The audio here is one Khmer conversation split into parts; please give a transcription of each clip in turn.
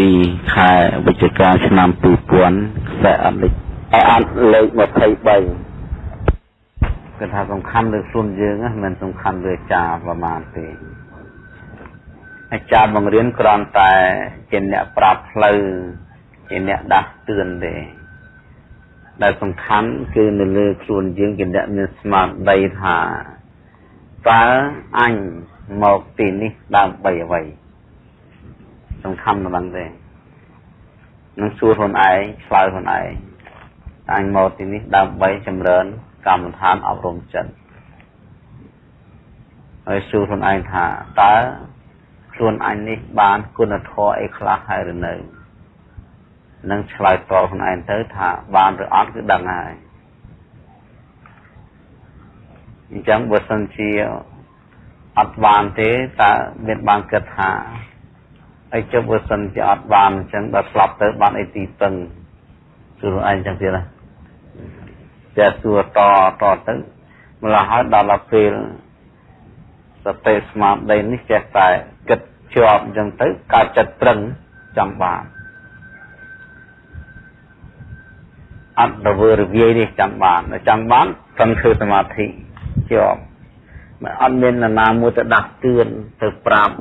7ខែវិច្ឆិកាឆ្នាំ2000ខ្សែអត់លេខអត់លេខ23គឺថាសំខាន់លើខ្លួនយើងណាមិនសំខាន់លើអាចារ្យប្រមាណទេអាចារ្យបង្រៀនគ្រាន់តែជាអ្នកប្រាប់ផ្លូវជាអ្នកដាស់តឿនទេដែលសំខាន់គឺនៅលើខ្លួនយើងជាអ្នកមានស្មារតីថាតើអញមកទីនេះដើម្បីអ្វី សំខាន់ប៉ុណ្ណឹងទេនឹងសួរខ្លួនឯងឆ្លើយខ្លួនឯងអញមកទីនេះដើម្បីចម្រើន កម្មដ្ឋានអប់រំចិត្តហើយសួរខ្លួនឯងថាតើខ្លួនអញនេះបានគុណធម៌អីខ្លះហើយឬនៅនឹងឆ្លើយតបខ្លួនឯងទៅថាបានឬអត់គឺដឹងហើយអញ្ចឹងបើសិនជាអត់បានទេតើមានបានគិតថា អីចុះបើសិនជាអត់បានអញ្ចឹងដល់ស្លាប់ទៅបានអីទីពឹងគឺខ្លួនឯងអញ្ចឹងទៀតណាតែសួរតតទៅម្ល៉េះហើយដល់ពេលសតិស្មារតីនេះចេះតែគិតជាប់អញ្ចឹងទៅកើតចិត្តត្រឹងចង់បានអត់រវើរវាយនេះចង់បានចង់បានត្រឹមធ្វើសមាធិជាប់មិនអត់មាននរណាមួយទៅដាស់តឿនទៅប្រាប់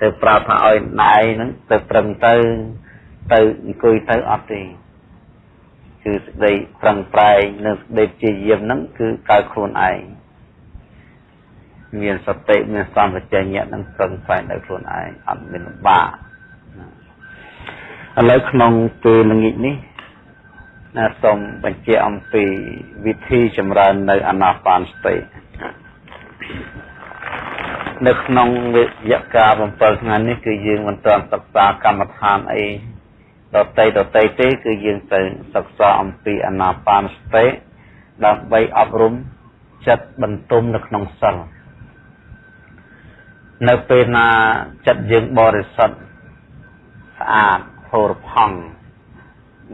ទៅប្រាប់ថាឲ្យណែហ្នឹងទៅប្រឹងទៅទៅអង្គុយទៅអត់ទេគឺសេចក្តីប្រឹងប្រែងនិងសេចក្តីព្យាយាមហ្នឹងគឺកើតខ្លួនឯងមានសតិមានសម្បជញ្ញៈនឹងប្រឹងប្រែងដោយខ្លួនឯងអត់មានលំបាកឥឡូវក្នុងពេលល្ងាចនេះណាសូមបញ្ជាក់អំពីវិធីចម្រើននៅអាណាបានសតិ នៅក្នុងវិជ្ជាការ7ថ្ងៃនេះគឺយើងមិនទាន់សិក្សាកម្មដ្ឋានអីដតីដតីទេគឺយើងទៅសិក្សាអំពីអាណាបានសតិដើម្បីអប់រំចិត្តបន្ទុំនៅក្នុងសិលនៅពេលណាចិត្តយើងបរិសុទ្ធស្អាតហូរផង់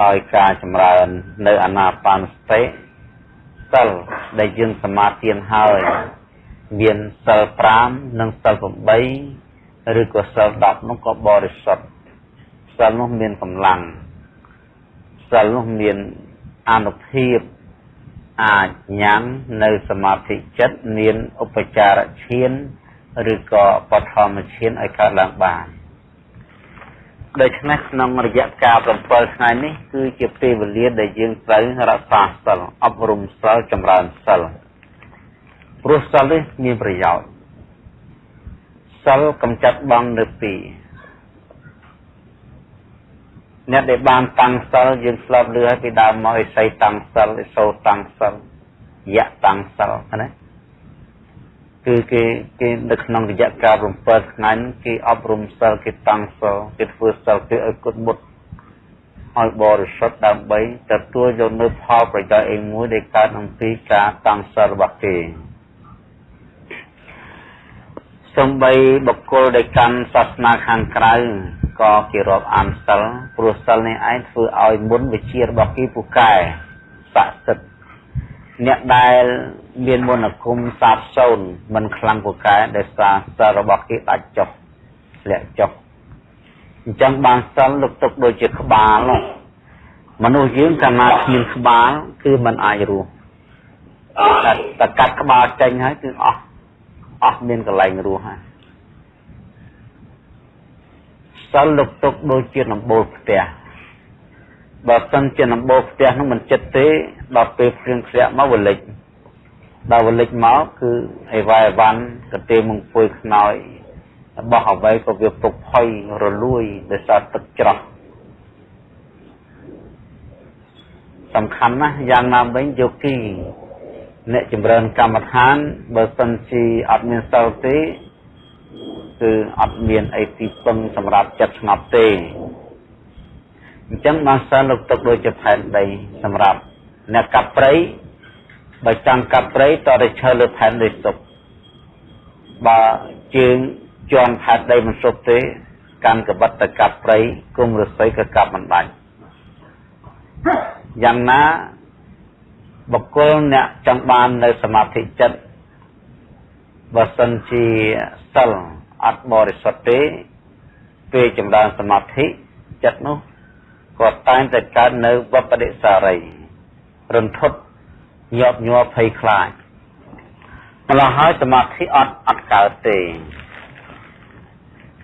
ដោយការចម្រើននៅអាណាបានសតិសិលដែលយើងសមាធិហើយ មានសិល5និងសិល8ឬក៏សិល10នោះក៏បរិសុទ្ធសិលនោះមានកម្លាំងសិលនោះមានអនុភាពអាចញ៉ាំនៅសមាធិចិត្តមានឧបចារឈានឬក៏បឋមឈានឲ្យកើតឡើងបានដូច្នេះក្នុងរយៈកាល7ថ្ងៃនេះគឺជាពេលវេលាដែលយើងត្រូវរក្សាសិលអប់រំសិលចម្រើនសិល ព្រោះសិលនេះមានប្រយោជន៍សិលកំចាត់បងនៅពីរអ្នកដែលបានតាំងសិលយើងស្លាប់លឺហើយពីដើមមកឥសីតាំងសិលឥសូតាំងសិលយៈតាំងសិលណាគឺគេគេនៅក្នុងរយៈកាល7ថ្ងៃគេអប់រំសិលគេតាំងសិលគេធ្វើសិលគេឲ្យគុតមុតឲ្យបរិសុទ្ធដើម្បីទទួលយកនៅផលប្រយោជន៍អីមួយដែលកើតអំពីការតាំងសិលរបស់គេ សំបីបុគ្គលដែលកាន់សាសនាខាងក្រៅក៏គេរាប់អានសិលព្រោះសិលនេះឯងធ្វើឲ្យមុនវិជារបស់គេពូកែស័ក្តិសិទ្ធិអ្នកដែលមានមន្តអាគមសាបសូន្យមិនខ្លាំងពូកែដោយសារសិលរបស់គេដាច់ចុះធ្លាក់ចុះអញ្ចឹងបានសិលលុកទុកដូចជាក្បាលមនុស្សយើងកាលណាគ្មានក្បាលគឺមិនអាចរស់តែកាត់ក្បាលចេញហើយគឺអស់ អស់មានកន្លែងរស់ហើយសិលលុកទុកដូចជាដំបូលផ្ទះបើសិនជាដំបូលផ្ទះនោះមិនចិត្តទេដល់ពេលភ្លៀងធ្លាក់មកវលិចដល់វលិចមកគឺអីវ៉ៃអវ៉ាន់កទេមង្គួយខ្នើយរបស់អ្វីក៏វាពុកផុយរលួយដោយសារទឹកច្រោះសំខាន់ណាស់យ៉ាងណាវិញយោគី អ្នកចម្រើនកម្មដ្ឋានបើសិនជាអត់មានសិលទេគឺអត់មានអីទីពឹងសម្រាប់ចិត្តស្ងប់ទេអញ្ចឹងបានសិលលោកទុកដូចជាផែនដីសម្រាប់អ្នកកាប់ព្រៃបើចង់កាប់ព្រៃតតែឈើលើផែនដីសុបបើជើងជន់ផែនដីមិនសុបទេកាន់កបិតទៅកាប់ព្រៃគុំរស្មីក៏កាប់មិនដាច់យ៉ាងណា បុគ្គលអ្នកចង់បាននៅសមាធិចិត្តបើសិនជាសិលអត់បរិសុទ្ធទេពេលចម្រើនសមាធិចចិត្តនោះក៏តែងតែកើតនៅវបដិសារីរន្ធត់ញាប់ញ័រភ័យខ្លាចម្ល៉េះហើយសមាធិអត់អត់កើតទេ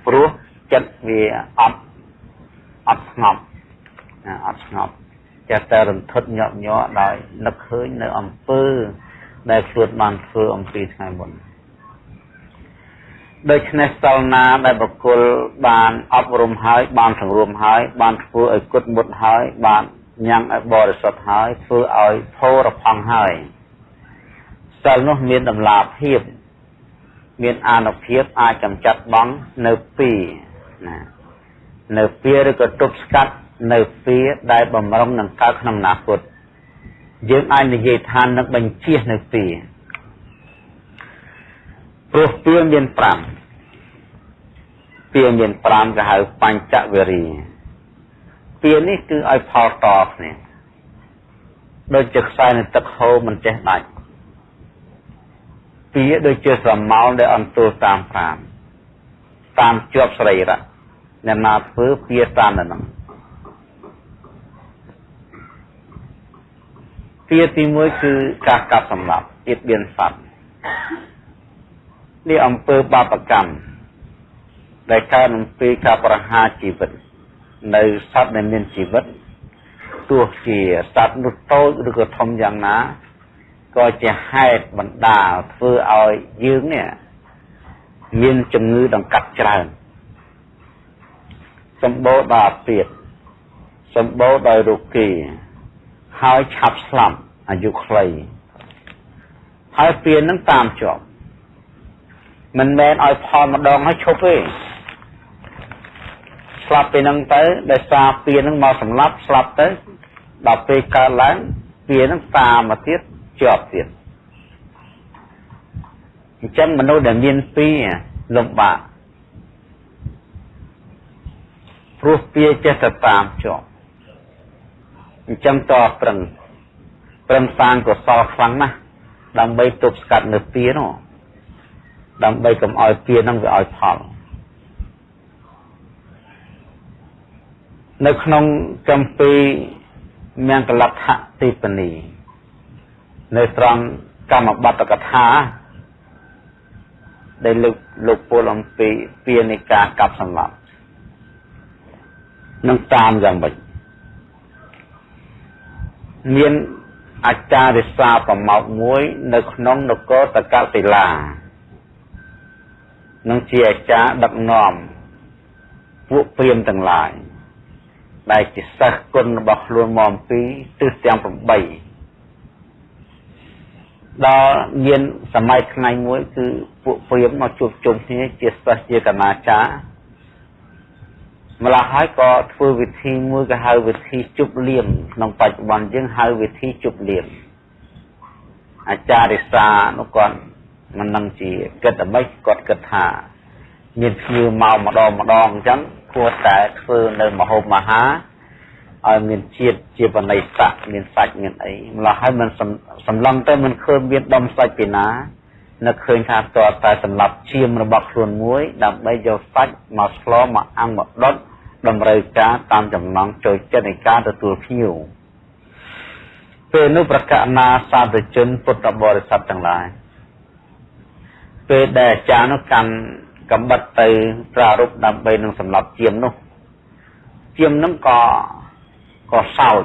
ព្រោះចិត្តវាអត់អត់ស្ងប់អត់ស្ងប់ ចេះតែរន្ធត់ញាប់ញ័រដោយនឹកឃើញនៅអំពើ ដែលខ្លួនបានធ្វើអំពីថ្ងៃមុនដូច្នេះសិលណាដែលបុគ្គលបានអប់រំហើយបានសង្រួមហើយ បានធ្វើឲ្យគុតមុតហើយ បានញ៉ាំឲ្យបរិសុទ្ធហើយធ្វើឲ្យផោរផង់ហើយសិលនោះមានតម្លាភាព មានអានុភាពអាចចំចាត់បងនៅពីណានៅពីឬក៏ទប់ស្កាត់ នៅពីដែលបំរុងនឹងកើតក្នុងអនាគតយើងអាចនិយាយថានឹងបញ្ជានៅពីព្រោះពីមាន5ពីមាន5គេហៅបញ្ចវេរីពីនេះគឺឲ្យផលតគ្នាដូចជាខ្សែនៃទឹកហូរមិនចេះដាច់ពីដូចជាស្រមោលដែលអន្ទូលតាមប្រាមតាមជាប់សរីរៈអ្នកណាធ្វើពីតាមនឹង ពីទី1គឺការកាប់សម្លាប់ទៀតបៀនសត្វនេះអំពើបាបកម្មដែលកើតអំពីការប្រហារជីវិត នៅសត្វដែលមានជីវិតទោះជាសត្វនោះតូចឬក៏ធំយ៉ាងណាក៏ជាហេតុបណ្ដាលធ្វើឲ្យយើងនេះមានជំងឺដង្កាត់ច្រើនសម្បូរដោយអាពាតសម្បូរដោយរោគី ហើយឆាប់ស្លាប់អាយុខ្លីហើយពៀននឹងតាមជាប់មិនមែនឲ្យផលម្ដងហើយឈប់ទេស្លាប់ពេលហ្នឹងទៅដោយសារពៀនហ្នឹងមកសម្លាប់ស្លាប់ទៅដល់ពេលកើតឡើងពៀនហ្នឹងតាមមកទៀតជាប់ទៀតអញ្ចឹងមនុស្សដែលមានពីរលំបាកព្រោះពៀចេះតែតាមជាប់ អញ្ចឹងតប្រឹងប្រឹងសាងកុសលខ្លាំងណាស់ដើម្បីទប់ស្កាត់នៅពៀនោះដើម្បីកុំឲ្យពៀនឹងវាឲ្យផលនៅក្នុងកម្ពីមង្គលដ្ឋទីបនីនៅត្រង់កម្មបត្តិកថាដែលលោកលោកពលអំពីពាណិកាកັບសម្លាប់នឹងតាមយ៉ាងម៉េច មានអាចារ្យសាប្រមោកមួយ នៅក្នុងនគរតកតិឡានឹងជាអាចារ្យដឹកនាំពួកព្រាហ្មណ៍ទាំងឡាយដែលជាសិស្សគុណរបស់ខ្លួនមកពីទិសទាំង8ដល់មានសម័យថ្ងៃមួយ គឺពួកព្រាហ្មណ៍មកជួបជុំគ្នាជាសិស្សជាកណាចារ ម្ល៉េះហើយក៏ធ្វើវិធីមួយគេហៅវិធីជប់លៀមក្នុងបច្ចុប្បន្នយើងហៅវិធីជប់លៀមអាចារ្យរិសានោះគាត់មិននឹងជាគិតអ្វីគាត់គិតថា មានភ្ញៀវមកម្ដងម្ដងអញ្ចឹងគួរតែធ្វើនៅមហូបមហាឲ្យមានជាតិជាបណៃស័កមានសាច់មានអីម្ល៉េះហើយមិនសម្លឹងទៅមិនឃើញមានដុំសាច់ពីណានឹកឃើញថាតើតែសម្រាប់ឈាមរបស់ខ្លួនមួយ ដើម្បីយកសាច់មកស្លមកអាំងមកដុត តម្រូវការតាមចំណង់ចូលចិត្តនៃការទទួលភ្ញៀវពេលនោះប្រកាសណាសាធុជនពុទ្ធបរិស័ទទាំងឡាយពេលដែលអាចារ្យនោះកាន់កំបិតទៅប្រារព្ធដើម្បីនឹងសម្លាប់ជាមនោះជាមនឹងក៏ក៏សោច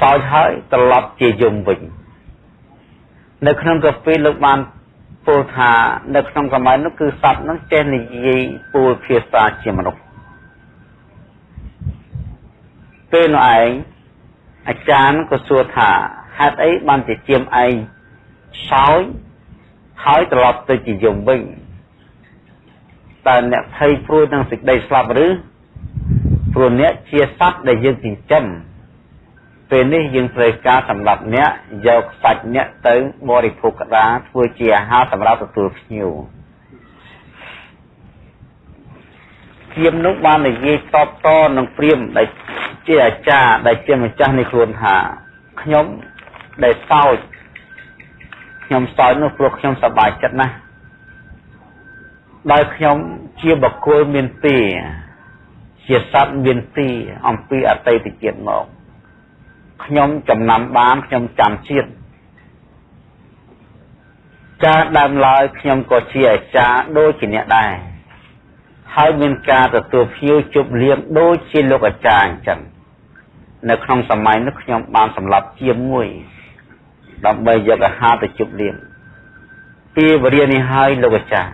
សោចហើយត្រឡប់ជាយំវិញនៅក្នុងកាពីលោកបានពោលថានៅក្នុងសម័យនោះគឺសត្វនោះចេះនិយាយពោលភាសាជាមនុស្ស ពេលនោះឯងអាចារ្យក៏សួរថាហេតុអីបានជាជាមឯងសោចហើយត្រឡប់ទៅជាយំវិញតើអ្នកភ័យព្រួយនឹងសេចក្តីស្លាប់ឬព្រោះអ្នកជាសត្វដែលយើងចិញ្ចឹមពេលនេះយើងត្រូវការសម្រាប់អ្នកយកសាច់អ្នកទៅបរិភោគក្តារធ្វើជាអាហារសម្រាប់ទទួលភ្ញៀវព្រាមនោះបាននិយាយតបតនឹងព្រាមដែល ជាអាចារ្យដែលជាម្ចាស់នៃខ្លួនថាខ្ញុំដែលសោចខ្ញុំសោចនោះព្រោះខ្ញុំសប្បាយចិត្តណាស់ដោយខ្ញុំជាបកគលមានពីជាជាសត្វមានទីអំពីអតីតជាតិមកខ្ញុំចំណាំបានខ្ញុំចាំជាតិការដើមឡើយខ្ញុំក៏ជាអាចារ្យដូចជាអ្នកដែរហើយមានការទទួលភ្ញៀវជប់លៀងដូចជាលោកអាចារ្យអញ្ចឹង នៅក្នុងសម័យនោះខ្ញុំបានសម្លាប់ជាមួយដើម្បីយកអាហារទៅជប់លៀងពីវរិយនេះហើយលោកអាចារ្យ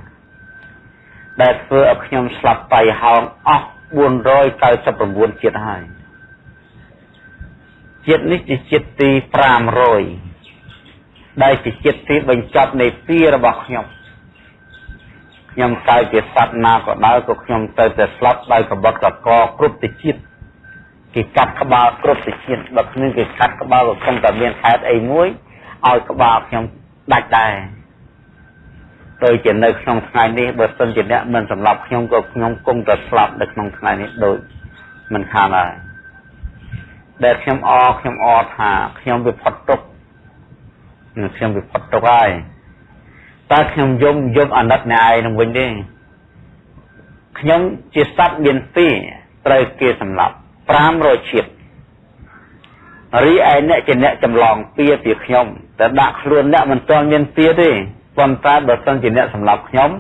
ដែលធ្វើឲ្យខ្ញុំស្លាប់តៃហោងអស់499ជាតិហើយជាតិនេះជាជាតិទី500ដែលជាជាតិទីបញ្ចប់នៃពីរបស់ខ្ញុំខ្ញុំកើតជាសត្វណាក៏ដោយក៏ខ្ញុំទៅតែស្លាប់ដោយកបិតកកគ្រប់ទៅជាតិ គេកាត់ក្បាលគ្រប់ទៅជាតិបើគ្មានគេកាត់ក្បាលក៏គង់តែមានហេតុអីមួយឲ្យក្បាលខ្ញុំដាច់ដែរដូចជានៅក្នុងថ្ងៃនេះបើសិនជាអ្នកមិនសម្លាប់ខ្ញុំក៏ខ្ញុំគង់តែស្លាប់នៅក្នុងថ្ងៃនេះដូចមិនខានហើយដែលខ្ញុំអខ្ញុំអថាខ្ញុំវាផុតទុកខ្ញុំវាផុតទុកហើយតើខ្ញុំយំយំអាណិតអ្នកឯងនឹងវិញទេខ្ញុំជាសត្វមានពីរត្រូវគេសម្លាប់ 500ជាតិរីឯអ្នកជាអ្នកចម្លងពៀពីខ្ញុំតែដាក់ខ្លួនអ្នកមិនទាន់មានពៀទេប៉ុន្តែបើសិនជាអ្នកសម្លាប់ខ្ញុំ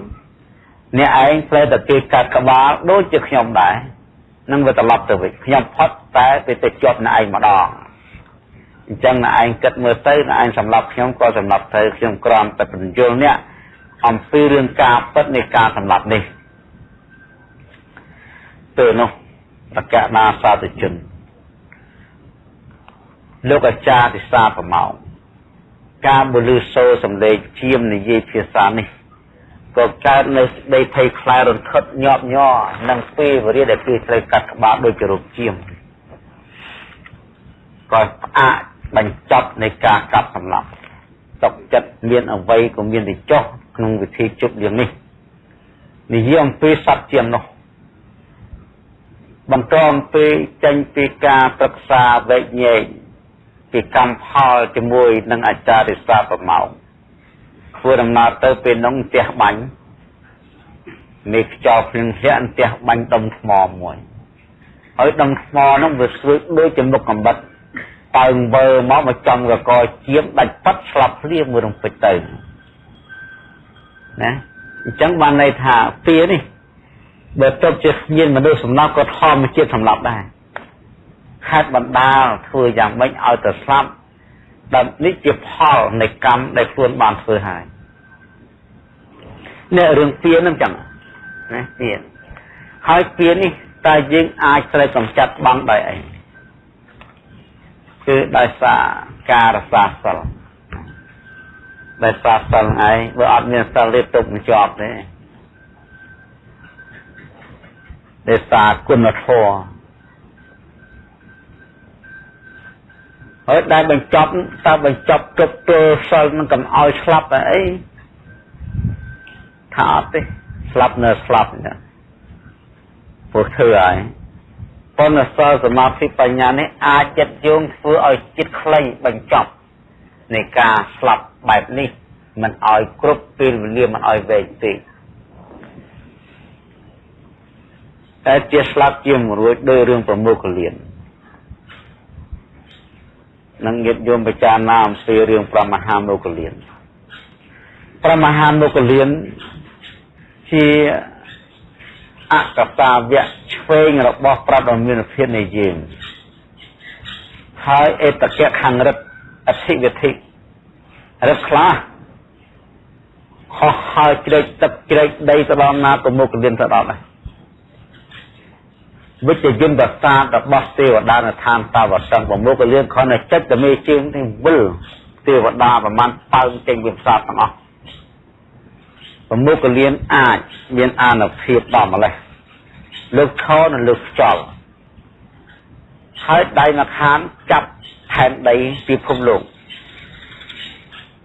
អ្នកឯងត្រូវតែគេកាត់ក្បាលដូចជាខ្ញុំដែរនឹងវាត្រឡប់ទៅវិញខ្ញុំផុតតែវាទៅជាប់អ្នកឯងម្ដងអញ្ចឹងអ្នកឯងគិតមើលទៅអ្នកឯងសម្លាប់ខ្ញុំក៏សម្លាប់ទៅខ្ញុំក្រំតែបញ្យល់អ្នកអំពីរឿងការពិតនៃការសម្លាប់នេះទៅនោះ ប្រកាសណាសាធុជនលោកអាចារ្យទិសាប្រមោងការបលឺសូរសំឡេងជាមនិយាយភាសានេះក៏កើតនៅស្ដីភ័យខ្លាចរន្ធត់ញាប់ញ័រនឹងពេលវេលាដែលគេត្រូវកាត់ក្បាលដោយជារូបជាមក៏ផ្អាកបញ្ចប់នៃការកាប់សម្លាប់ទុកចិត្តមានអវ័យក៏មានតែចុះក្នុងវិធីជប់យ៉ាងនេះនិយាយអំពីសត្វជាមនោះ បន្តអំពីចេញពីការប្រឹក្សាវែកញែកពីកម្មផលជាមួយនឹងអាចារ្យរិសាប្រមោងធ្វើដំណើរទៅពេលនោះផ្ទះបាញ់មេខ្យល់ភ្លៀងធ្លាក់ផ្ទះបាញ់ដុំថ្មមួយហើយដុំថ្មនោះវាស្រួយដូចជាមុខកំបិតប៉ើងវើមកមកចំកកជាមដាច់ប៉ាត់ស្លាប់ភ្លាមមួយរំពេចទៅណាអញ្ចឹងបានន័យថាពៀនេះ បើទុកជាមានមនុស្សសំណោះក៏ធម្មជាតិសម្លាប់ដែរខេត្តបណ្ដាលធ្វើយ៉ាងម៉េចឲ្យទៅស្លាប់ដែលនេះជាផលនៃកម្មដែលខ្លួនបានធ្វើហើយនេះរឿងពៀនហ្នឹងចឹងណាពៀនហើយពៀននេះតើយើងអាចត្រូវកំចាត់បង់ដោយអីគឺដោយសារការរសាសិលដោយសារសិលឯងបើអត់មានសិលទេទុកមិនជាប់ទេ ដោយសារគុណធម៌ហើយដែលបញ្ចប់តើបញ្ចប់គ្រប់ទល់សិលនឹងកុំឲ្យស្លាប់តែអីថាអត់ទេស្លាប់នៅស្លាប់ណាព្រោះធ្វើហើយប៉ុន្តែសិលសមាធិបញ្ញានេះអាចចិត្តយោងធ្វើឲ្យចិត្តខ្លីបញ្ចប់នៃការស្លាប់បែបនេះមិនឲ្យគ្រប់ពេលវេលាមិនឲ្យវែងពេក តែជាស្លាប់ជាមរួចដោយរឿងប្រមោគលៀននឹងញាតិញោមពិចារណាអំពីរឿងប្រមហាមោគលៀនប្រមហាមោគលៀនជាអកតាវៈឆ្វេងរបស់ប្រដមានភាពនៃយើងហើយអេតកៈខាងរិទ្ធអធិវិធិរិទ្ធខ្លះខុសហើយជ្រែកទឹកជ្រែកដីទៅដល់ណាក៏មុខលៀនទៅដល់ដែរ វិជ្ជយន្តសាស្ត្ររបស់ទេវតានៅឋានតាវតឹងប្រមុខលៀនគ្រាន់តែចិត្តតែមេជើងទីវិលទេវតាប្រមាណប៉ើងចេញពីផ្សារទាំងអស់ប្រមុខលៀនអាចមានអានុភាពដល់ម្លេះលើកឈរនិងលើកខ្យល់ហើយដៃម្ខាងចាប់ផែនដីពិភពលោក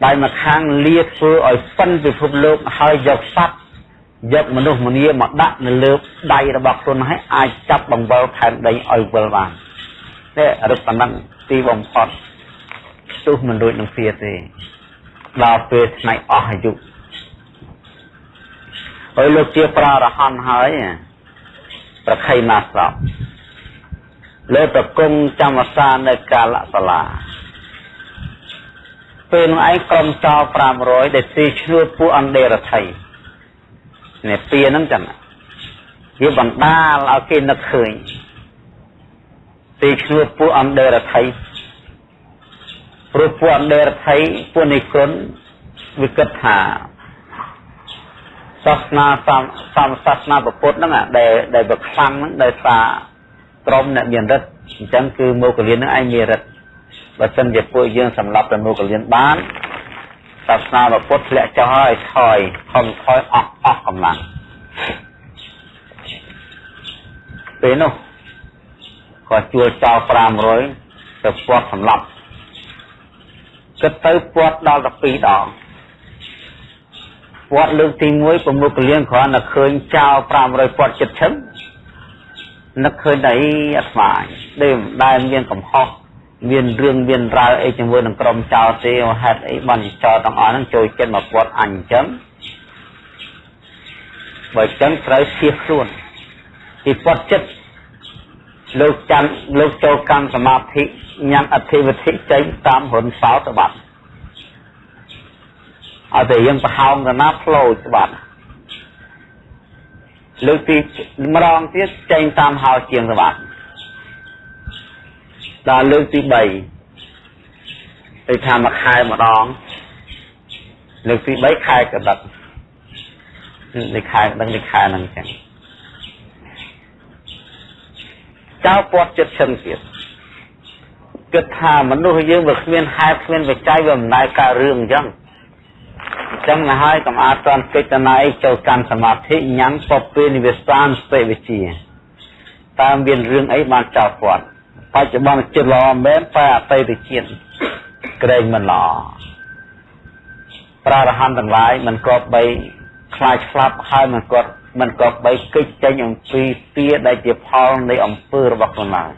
ដៃម្ខាងលាធ្វើឲ្យប៉ិនពិភពលោកហើយយកសត្វ យកមនុស្សម្នាមកដាក់នៅលើដៃរបស់ខ្លួនហើយអាចចាប់បង្វិលផែនដីឲ្យវិលបាននេះរឹកប៉ុណ្ណឹងទីបំផុតទោះមិនរួចនឹងវាទេដល់ពេលថ្ងៃអស់អាយុហើយលោកជាប្រារហន្តហើយប្រខៃណាស្រោលើប្រគង់ចាំអាសានៅកាលសាលាពេលនោះឯងក្រុមចោល500ដែលទីឈ្នួលពួកអន្តេរដ្ឋី នេះពៀហ្នឹងចឹងវាបណ្ដាលឲ្យគេនឹកឃើញទីឈ្នួលពួកអន្តេរដ្ឋីព្រោះពួកអន្តេរដ្ឋីពួកនិគុណវាគិតថាសាសនាសំសាសនាពុទ្ធហ្នឹងដែលដែលវាខ្លាំងហ្នឹងដោយសារក្រុមអ្នកមានរិទ្ធអញ្ចឹងគឺមកលៀនហ្នឹងឯងមានរិទ្ធបើសិនជាពួកយើងសម្លាប់ទៅមកលៀនបាន សាសនាពុទ្ធធ្លាក់ចុះហើយថយខំថយអស់អស់កម្លាំងពេលនោះក៏ជួលចោល500ទៅពាត់សម្លាប់គិតទៅពាត់ដល់12ដងពាត់លើកទី1ប្រមុខលៀងគ្រាន់តែឃើញចោល500ពាត់ចិត្តឈឹងនឹកឃើញតែអាត្មាដែលដែលមានកំហុស មានរឿងមានរ៉ាវអីជាមួយនឹងក្រុមចោលទេហេតុអីបានចោលទាំងអស់ហ្នឹងចូលចិត្តមកពាត់អញអញ្ចឹងបើអញ្ចឹងត្រូវឈៀសខ្លួនពីពាត់ចិត្តលោកចាំលោកចូលកម្មសមាធិញ៉ាំអធិវិធិចេញតាមរុនសោតបាត់ឲ្យតែយើងប្រហោងកណាផ្លោច្បាត់លើកទីម្ដងទៀតចេញតាមហោជាងច្បាត់ ដល់លើកទី3ទៅថាមួយខែម្ដងលើកទី3ខែកដឹកនេះខែដឹងនេះខែហ្នឹងចឹងចៅពាត់ចិត្តឈឹងទៀតគិតថាមនុស្សយើងវាគ្មានហេតុគ្មានបច្ច័យវាមិនដែលកើតរឿងអញ្ចឹងអញ្ចឹងណាហើយកុំអាចតន់កិច្ចណៃចូលកាន់សមាធិញ៉ាំពពនិវិសានស្ទេវិជាតើមានរឿងអីបានចោលពាត់ បច្ចុប្បន្នចិត្តល្អមែនតែអតីតជាតិក្រែងមិនល្អប្រារហន្តទាំងឡាយមិនគប្បីខ្លាចស្លាប់ហើយមិនគាត់មិនគប្បីកិច្ចចេញអំពីទាដែលជាផលនៃអំពើរបស់ខ្លួនឡើយ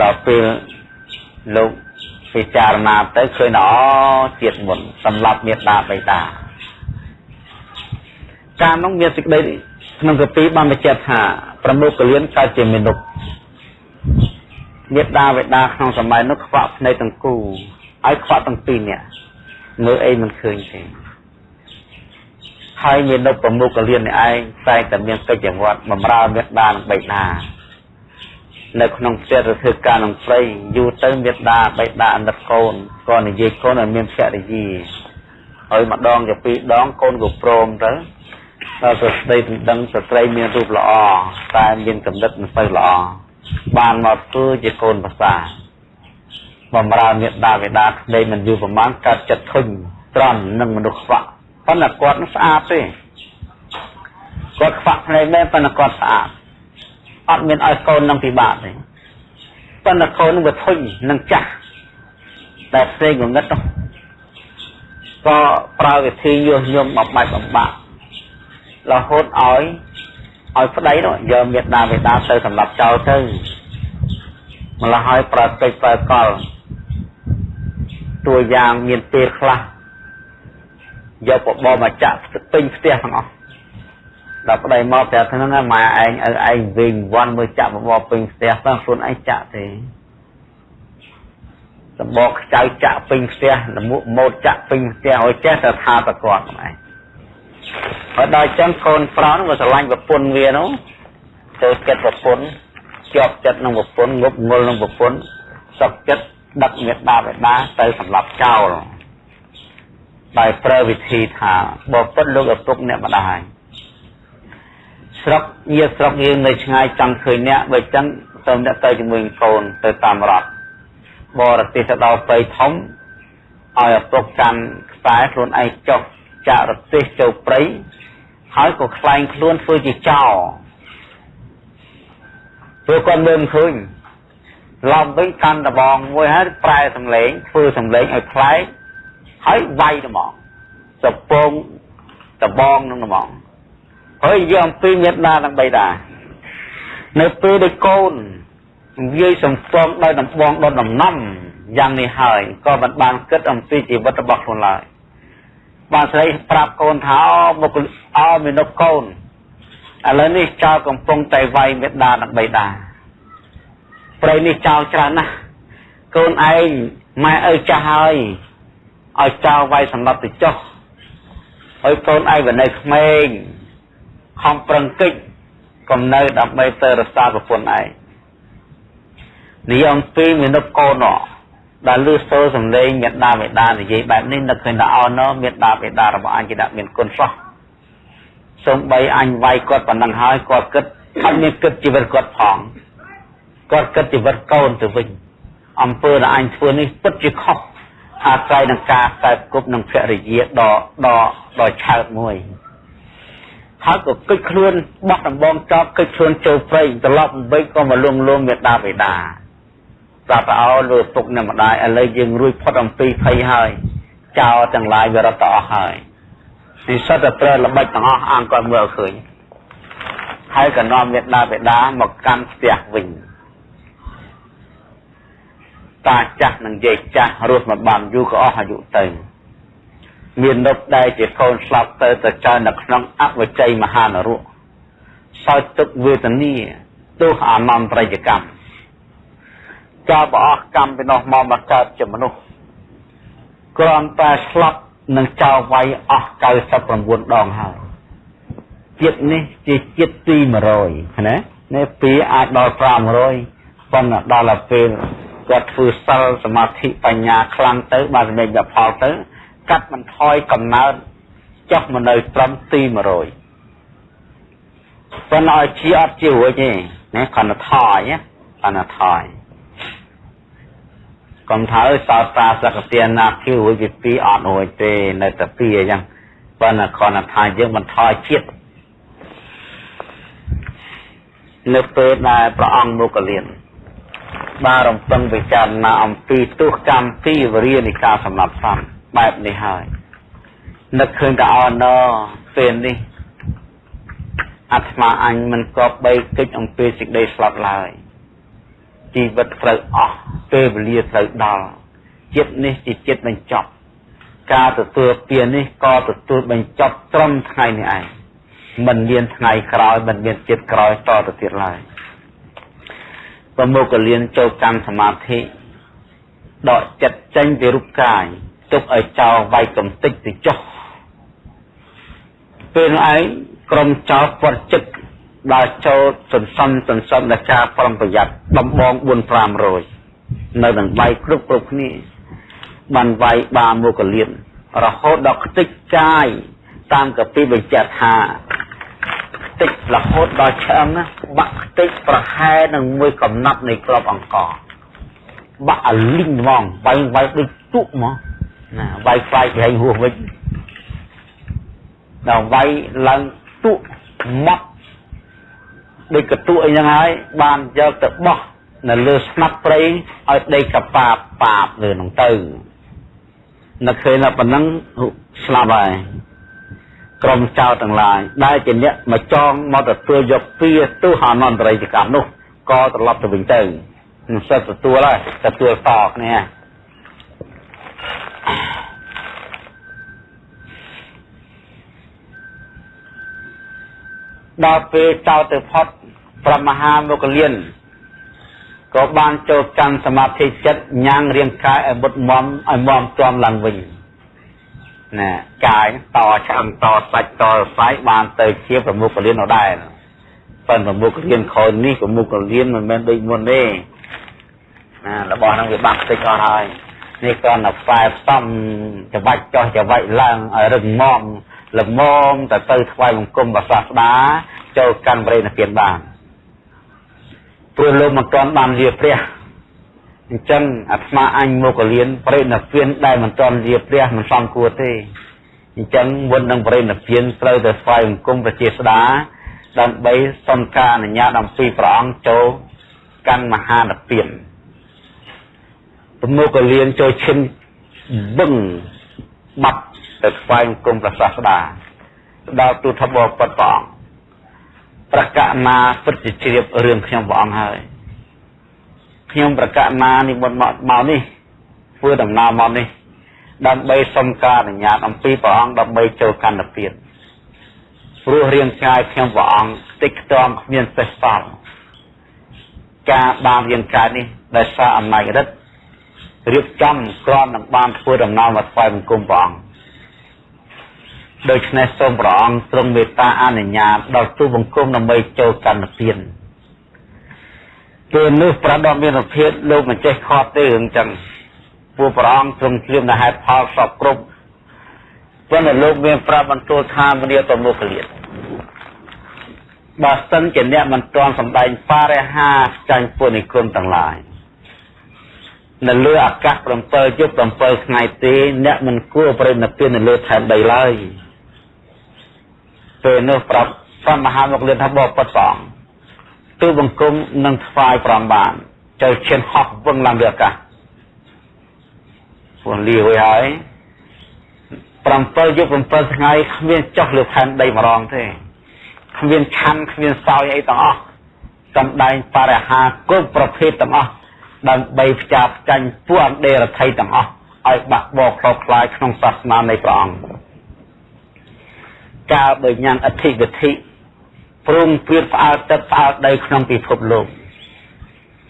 ដល់ពេលលោកពិចារណាទៅឃើញអូជាតិមុនសម្រាប់មេត្តាបិតាការនោះមានសេចក្តី ក្នុងកពីបានបញ្ជាក់ថាប្រមុខកលៀនកើតជាមនុស្សមេត្តាបិតាក្នុងសម័យនោះខ្វាក់ភ្នែកទាំងគូឲ្យខ្វាក់ទាំងពីរនាក់មើលអីមិនឃើញទេហើយមាននៅប្រមុខកលៀននេះឯងតែតែមានកិច្ចវត្តបំរើមេត្តានិងបិតានៅក្នុងផ្ទះទៅធ្វើការនឹងព្រៃយូរទៅមេត្តាបិតាអនិតកូនក៏និយាយកូនឲ្យមានភរិយាហើយម្ដងទៅពីរដងកូនក៏ព្រមទៅ ដល់ទៅស្ដីដណ្ដឹងស្ត្រីមានរូបល្អតែមានកំណត់មិនសូវល្អបានមកធ្វើជាកូនភាសាបំរើមេត្តាបិតាក្ដីមិនយូរប្រមាណកើតចិត្តធុញត្រន់នឹងមនុស្សខ្វាក់ប៉ុន្តែគាត់ស្អាតទេគាត់ខ្វាក់ភ្នែកមែនប៉ុន្តែគាត់ស្អាតអត់មានឲ្យកូននឹងពិបាកទេប៉ុន្តែកូននឹងវាធុញនឹងចាស់តែផ្សេងងងឹតនោះក៏ប្រើវិធីញុះញង់បំបាច់បំបាក់ រហូតឲ្យឲ្យប្តីនោះយកមេដាបេដាទៅសម្រាប់ចោលទៅម្ល៉េះឲ្យប្រតិចប្រើកលតួយ៉ាងមានពេលខ្លះយកបបមកចាក់ពេញផ្ទះទាំងអស់ដល់ប្តីមកប្រាប់ថាហ្នឹងម៉ែឯងឲ្យឯងវិញវ័នមើលចាក់បបពេញផ្ទះទៅខ្លួនឯងចាក់ទេសម្បកខ្ចៅចាក់ពេញផ្ទះលមុខម៉ូតចាក់ពេញផ្ទះឲ្យចេះតែថាតគាត់ហ្នឹងឯង ហើយដល់ចឹងកូនប្រុសហ្នឹងក៏ស្រឡាញ់ប្រពន្ធវានោះទៅចិត្តប្រពន្ធជាប់ចិត្តនឹងប្រពន្ធងប់ងល់នឹងប្រពន្ធសុខចិត្តដឹកមេដាបេដាទៅសម្រាប់ចោលដោយប្រើវិធីថាបបិទ្ធលោកឪពុកអ្នកម្ដាយស្រុកញាស្រុកយើងនៅឆ្ងាយចង់ឃើញអ្នកបើចឹងទៅអ្នកទៅជាមួយកូនទៅតាមរដ្ឋបរទេសទៅដល់ព្រៃធំឲ្យឪពុកកាន់ខ្សែខ្លួនឯងចុះចាក់រទេសចូលព្រៃ ហើយក៏ខ្លែងខ្លួនធ្វើជាចោព្រោះគាត់មើលឃើញឡំវិញកាន់ដបងមួយហើយប្រែសំឡេងធ្វើសំឡេងឲ្យប្លែកហើយវាយត្មងសពងដបងនឹងត្មងហើយយកអំពីមេត្តាទាំងបីតានៅពេលដែលកូននិយាយសំពងដោយដំបងដុតដំណំយ៉ាងនេះហើយក៏មិនបានគិតអំពីជីវិតរបស់ខ្លួនឡើយ បានស្រីប្រាប់កូនថាមុខអោមានកូនឥឡូវនេះចៅកំពុងតែវាយមេដានិងបៃតាព្រៃនេះចៅច្រើនណាស់កូនឯងម៉ែឪចាស់ហើយឲ្យចៅវាយសម្រាប់ទៅចុះហើយកូនឯងវានៅក្មេងខំប្រឹងកិច្ចកុំនៅដើម្បីទៅរក្សាប្រពន្ធឯងនិយាយអំពីមានុកូន ដែលលឺសូរសំឡេងមេដាបេដានិយាយបែបនេះនឹកឃើញថាអោណោមេដាបេដារបស់អញគេដាក់មានគុណសោះសំបីអញវាយគាត់ប៉ុណ្ណឹងហើយគាត់គិតអត់មានគិតជីវិតគាត់ផងគាត់គិតជីវិតកូនទៅវិញអំពើដែលអញធ្វើនេះពិតជាខុសអាស្រ័យនឹងការកើតគប់នឹងភរិយាដ៏ដ៏ដ៏ឆើតមួយហើយក៏គិតខ្លួនបោះដំបងចប់គិតខ្លួនចូលព្រៃត្រឡប់អំបីក៏មកលងលងមេដាបេដា ប្រាប់អោលើពុកនិងម្ដាយឥឡូវយើងរួចផុតអំពីភ័យហើយចោលទាំងឡាយវារត់ទៅអស់ហើយនិស្សិតតែប្រើល្បិចទាំងអស់អង្គគាត់មើលឃើញហើយក៏នាំមេដាបេដាមកកាន់ផ្ទះវិញតាចាស់និងយាយចាស់រស់មកបានយូរក៏អស់អាយុទៅមាននុកដែលជាកូនស្លាប់ទៅទៅចើនៅក្នុងអវជ័យមហានរៈសោចទុកវេទនាទោះអនន្តរយកម្ម ចោលបអស់កម្មពីនោះមកមកកើតជាមនុស្សគ្រាន់តែស្លាប់នឹងចោលវាយអស់99ដងហើយជាតិនេះជាជាតិទី100ណានេះពីអាចដល់500ប៉ុន្តែដល់ពេលគាត់ធ្វើសិលសមាធិបញ្ញាខ្លាំងទៅបានសម្រេចដល់ផលទៅ កាត់បន្ថយកំណើតចុះមកនៅត្រឹមទី100ប៉ុន្តែឲ្យជាអត់ជារួចទេណាគ្រាន់តែថយណាគ្រាន់តែថយ កុំថាអើសោតតាសកទាណាគីរួចពី2អត់រួចទេនៅតែ2អញ្ចឹងប៉ុន្តែគ្រាន់តែថាយើងបន្ថយជាតិនៅពេលដែលព្រះអង្គមកលៀនបានរំពឹងពិចារណាអំពីទោសកម្មពីវរិយនៃការសម្លាប់សត្វបែបនេះហើយនឹកឃើញតែអណពេលនេះអាត្មាអញមិនគប្បីគិតអំពីសេចក្តីស្លាប់ឡើយ ជីវិតត្រូវអស់ពេលវេលាត្រូវដល់ចិត្តនេះជាចិត្តបញ្ចប់ ការទទួលពៀននេះក៏ទទួលបញ្ចប់ត្រឹមថ្ងៃនេះឯងមិនមានថ្ងៃក្រោយមិនមានចិត្តក្រោយតទៅទៀតឡើយប្រមុខលៀនចូលកម្មសមាធិដកចិត្តចេញពីរូបកាយទុកឲ្យចោលវាយកំតិចទៅចុះពេលនោះឯងក្រុមចោលពាត់ចិត្ត ដល់ចូលសន្សំសន្សំដល់ការប្រុងប្រយ័ត្នដំបង4 500នៅនឹងវាយគ្រប់គ្រប់គ្នាបានវាយបាមុខលៀនរហូតដល់ខ្ទេចកាយតាមកពីបញ្ជាក់ថាខ្ទេចរហូតដល់ឆ្អឹងណាបាក់ខ្ទេចប្រហែលនឹងមួយកំណាប់នៃក្របអង្គបាក់អាលីងហ្មងវាយវាយដូចទុកហ្មងណាវាយខ្លាយប្រែងហួសវិញដល់វាយឡើងទុកម៉ត់ ដូចកតុអីចឹងហើយបានយកទៅបោះនៅលើស្នាប់ព្រៃឲ្យដីកប៉ាបប៉ាបលើនឹងទៅនឹកឃើញថាប៉ុណ្ណឹងស្លាប់ហើយក្រុមចៅទាំងឡាយដែលជាអ្នកមកចងមកទទួលយកពីទោសអនន្តរិយកម្មនោះក៏ត្រឡប់ទៅវិញទៅមិនសិតទទួលហើយទទួលតគ្នាដល់ពេលចោលទៅផុត ប្រមហាមុគលានក៏បានចូលកាន់សមាធិចិត្តញ៉ាំងរាងកាយឲ្យមុតមមឲ្យមមជាប់ឡើងវិញណាកាយតឆ្អឹងតសាច់តសាយបានទៅជាប្រមុខលាននោះដែរប៉ុន្តែប្រមុខលានខូចនេះប្រមុខលានមិនមែនដូចមុនទេណារបស់ហ្នឹងវាបាក់តិចអស់ហើយនេះគ្រាន់តែផ្តែផ្សំច្បាច់ចោះច្បាច់ឡើងឲ្យរឹងមាំល្មមទៅទៅថ្វាយបង្គំព្រះសាស្តាចូលកាន់បរិនិព្វានបាន ព្រោះលោកមិនទាន់បានលាព្រះអញ្ចឹងអាត្មាអញមកលៀនបរិនិព្វានដែលមិនទាន់លាព្រះមិនសមគួរទេអញ្ចឹងមុននឹងបរិនិព្វានត្រូវតែថ្វាយបង្គំព្រះជាស្តាដើម្បីសុំការអនុញ្ញាតអំពីព្រះអង្គចូលកាន់មហានិព្វានប្រមុខលៀនចូលឈិនបឹងបាត់ទៅថ្វាយបង្គំព្រះសាស្តាដល់ទូថបបពុតព្រះអង្គ ប្រកាសណាពិតជាជ្រាបរឿងខ្ញុំព្រះអង្គហើយខ្ញុំប្រកាសណានិមន្តមកមកនេះធ្វើដំណើរមកនេះ ដើម្បីសុំការអនុញ្ញាតអំពីព្រះអង្គដើម្បីចូលកណ្ដពៀនព្រោះរាងកាយខ្ញុំព្រះអង្គតិចខ្ទាំគ្មានសេះសល់ការបានរាងកាយនេះដោយសារអំណាចរិទ្ធរៀបចំក្រំនឹងបានធ្វើដំណើរមកថ្វាយបង្គំព្រះអង្គ ដូច្នេះសូមព្រះអង្គទ្រង់មេត្តាអនុញ្ញាតដល់ទូបង្គំដើម្បីចូលកម្មទានពេលនោះប្រដមមានភាពលោកមិនចេះខត់ទេរឿងចឹងពួកព្រះអង្គទ្រង់ជ្រាបនៅហេតុផលសពគ្រប់ប៉ុន្តែលោកមានប្រាប់បន្ទូលថាមនីតមុខលៀតបើសិនជាអ្នកមិនទាន់សម្ដែងបរិហាចាញ់ពុនិគុណទាំងឡាយនៅលើអាកាស7យប់7ថ្ងៃទេអ្នកមិនគួរប្រេណពៀននៅលើ ថែនដីឡើយ ពេលនោះប្រាប់ព្រះមហាមកលៀនថាបបពុតព្រះអង្គទូបង្គំនឹងថ្វាយប្រំបានចូលឈានហោះវឹងឡើងលើអាកាសពួកលាវហើយ7យប់7ថ្ងៃគ្មានចុះលើផែនដីម្ដងទេគ្មានឆាន់គ្មានសោយអីទាំងអស់សំដែងបរិហាគ្រប់ប្រភេទទាំងអស់ដើម្បីផ្ចាផ្ចាញ់ពួកអន្តេរថៃទាំងអស់ឲ្យបាក់បោខ្លោខ្លាយក្នុងសាសនានៃព្រះអង្គ កាលបើញ៉ាំងអធិវិធិព្រមព្រៀបផ្អើលទឹកផ្អើលដីក្នុងពិភពលោក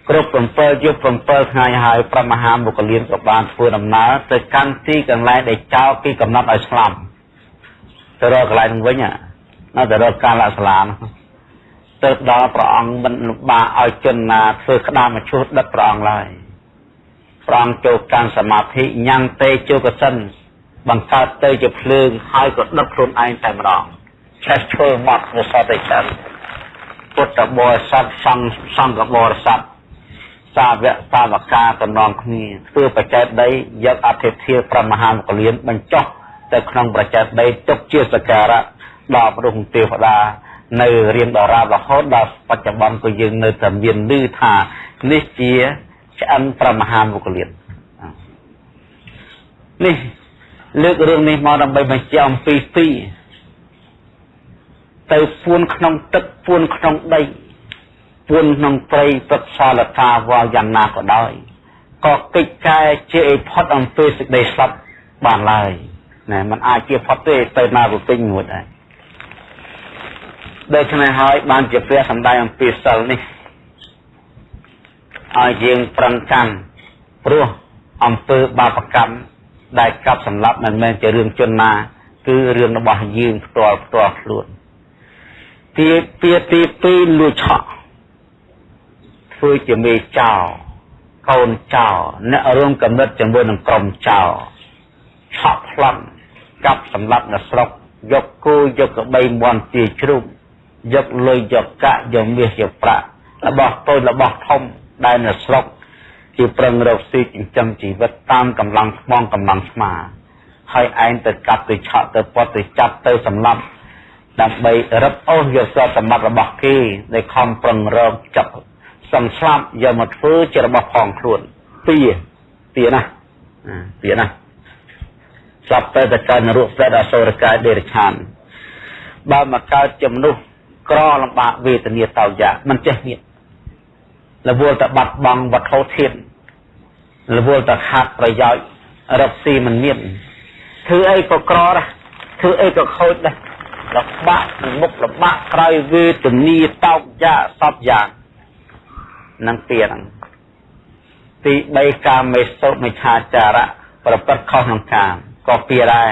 គ្រប់7យប់7ថ្ងៃហើយព្រះមហាមុគលានក៏បានធ្វើដំណើរទៅកាន់ទីកន្លែងដែលចោលពីកំណត់ឲ្យស្លាប់ទៅរកកន្លែងនឹងវិញណាទៅរកកាលស្លាមទៅដល់ព្រះអង្គមិនលំបាកឲ្យជនណាធ្វើក្តាមឈូសដិតព្រះអង្គឡើយព្រះអង្គចូលកាន់សមាធិញ៉ាំងទេជោកសិន បង្កើតទៅជាភ្លើងហើយក៏ដុតខ្លួនឯងតែម្ដងឆេះឈើមកនៅសតឯចឹងពុទ្ធបរិស័ទសង្ឃសង្ឃបរិស័ទសាវកសាវកាតំណងគ្នាធ្វើបច្ចេកដីយកអធិធិប្រមហាមកលៀនបញ្ចុះទៅក្នុងបច្ចេកដីទុកជាសក្ការៈដល់ព្រះទេវតានៅរៀងដរាបរហូតដល់បច្ចុប្បន្នក៏យើងនៅតែមានឮថានេះជាឆ្អិនប្រមហាមុគលាននេះ លើករឿងនេះមកដើម្បីបញ្ជាក់អំពីពីរទៅពួនក្នុងទឹកពួនក្នុងដីពួនក្នុងព្រៃព្រឹកសាលកាវល់យ៉ាងណាក៏ដោយក៏កិច្ចការជាឲ្យផុតអំពីសេចក្តីស្លាប់បានឡើយណែมันអាចជាផុតទេទៅណាទៅពេញមួយដែរដូច្នេះហើយបានជាព្រះសម្ដែងអំពីសិលនេះឲ្យយើងប្រឹងកាន់ព្រោះអំពើបាបកម្ម ដែលកាប់សម្លាប់មិនមែនជារឿងជនណាគឺរឿងរបស់យើងផ្ទាល់ផ្ទាល់ខ្លួនទីពីទី2លួចឆក់ធ្វើជាមេចោកូនចោអ្នករួមកំណត់ជាមួយនឹងក្រុមចោឆក់ប្លន់កាប់សម្លាប់នៅស្រុកយកគោយកក្បីមន់ទាជ្រូកយកលុយយកកាក់យកមាសយកប្រាក់របស់តូចរបស់ធំដែលនៅស្រុក ជាប្រឹងរកស៊ីចិញ្ចឹមជីវិតតាមកម្លាំងស្មងកម្លាំងស្មា ហើយឯងទៅកាប់ទៅឆក់ទៅពត់ទៅចាប់ទៅសម្លាប់ដើម្បីរឹបអូសយកទ្រព្យសម្បត្តិរបស់គេដែលខំប្រឹងរកចាប់សំស្លាប់យកមកធ្វើជារបស់ផងខ្លួនពីពីណាពីណាស្លាប់ទៅតែកើតនរកប្រែតអសុរកាយដេរឆានបើមកកើតជាមនុស្សក្រលំបាកវេទនាតោយ៉ាមិនចេះមាន រវល់តែបាត់បង់វត្ថុធាតុរវល់តែខាត់ប្រយោជន៍រកស៊ីមិនមានធ្វើអីក៏ក្រដែរធ្វើអីក៏ខូចដែរលំបាកមុខលំបាកក្រោយវេទនាតោកយ៉ាសពយ៉ាងនឹងពីហ្នឹងទី3កាមេសុមិឆាចារៈប្រព្រឹត្តខុសក្នុងកាមក៏ពីដែរ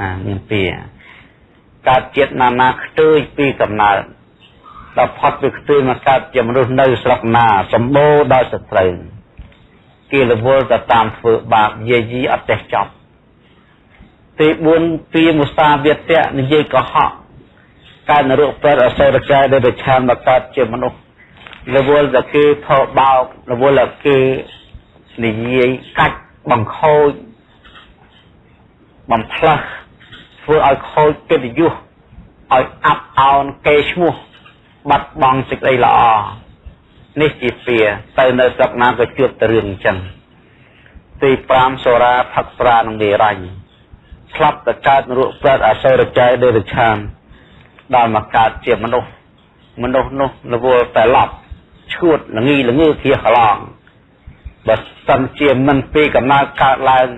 ណាមានពីកើតជាតិណានាខ្ទួយពីកំណើត ដល់ផុតពីខ្ទួយមកកើតជាមនុស្សនៅស្រុកណាសម្បូរដោយសត្រូវគេរវល់ទៅតាមធ្វើបាបយាយីអត់ចេះចប់ទី4ពីមុសាវាទៈនិយាយកុហកកើតនរកប្រអសុរកាយដែលប្រឆានមកកើតជាមនុស្សរវល់តែគេថោបោករវល់តែគេនិយាយកាច់បង្ខូចបំផ្លាស់ធ្វើឲ្យខូចកិត្តិយសឲ្យអាប់អោនកេរឈ្មោះ បាត់បង់សេចក្តីល្អនេះជាពីទៅនៅស្រុកណាក៏ជួបតែរឿងអញ្ចឹងទី5សូរាផឹកស្រានឹងនិរញ្ញស្លាប់ទៅកើតនរកប្រែតអសុរច័យដេរឆានដល់មកកើតជាមនុស្សមនុស្សនោះរវល់តែឡប់ឈួតល្ងីល្ងើគៀកឡងបើសិនជាមិនពីកំណើតកើតឡើង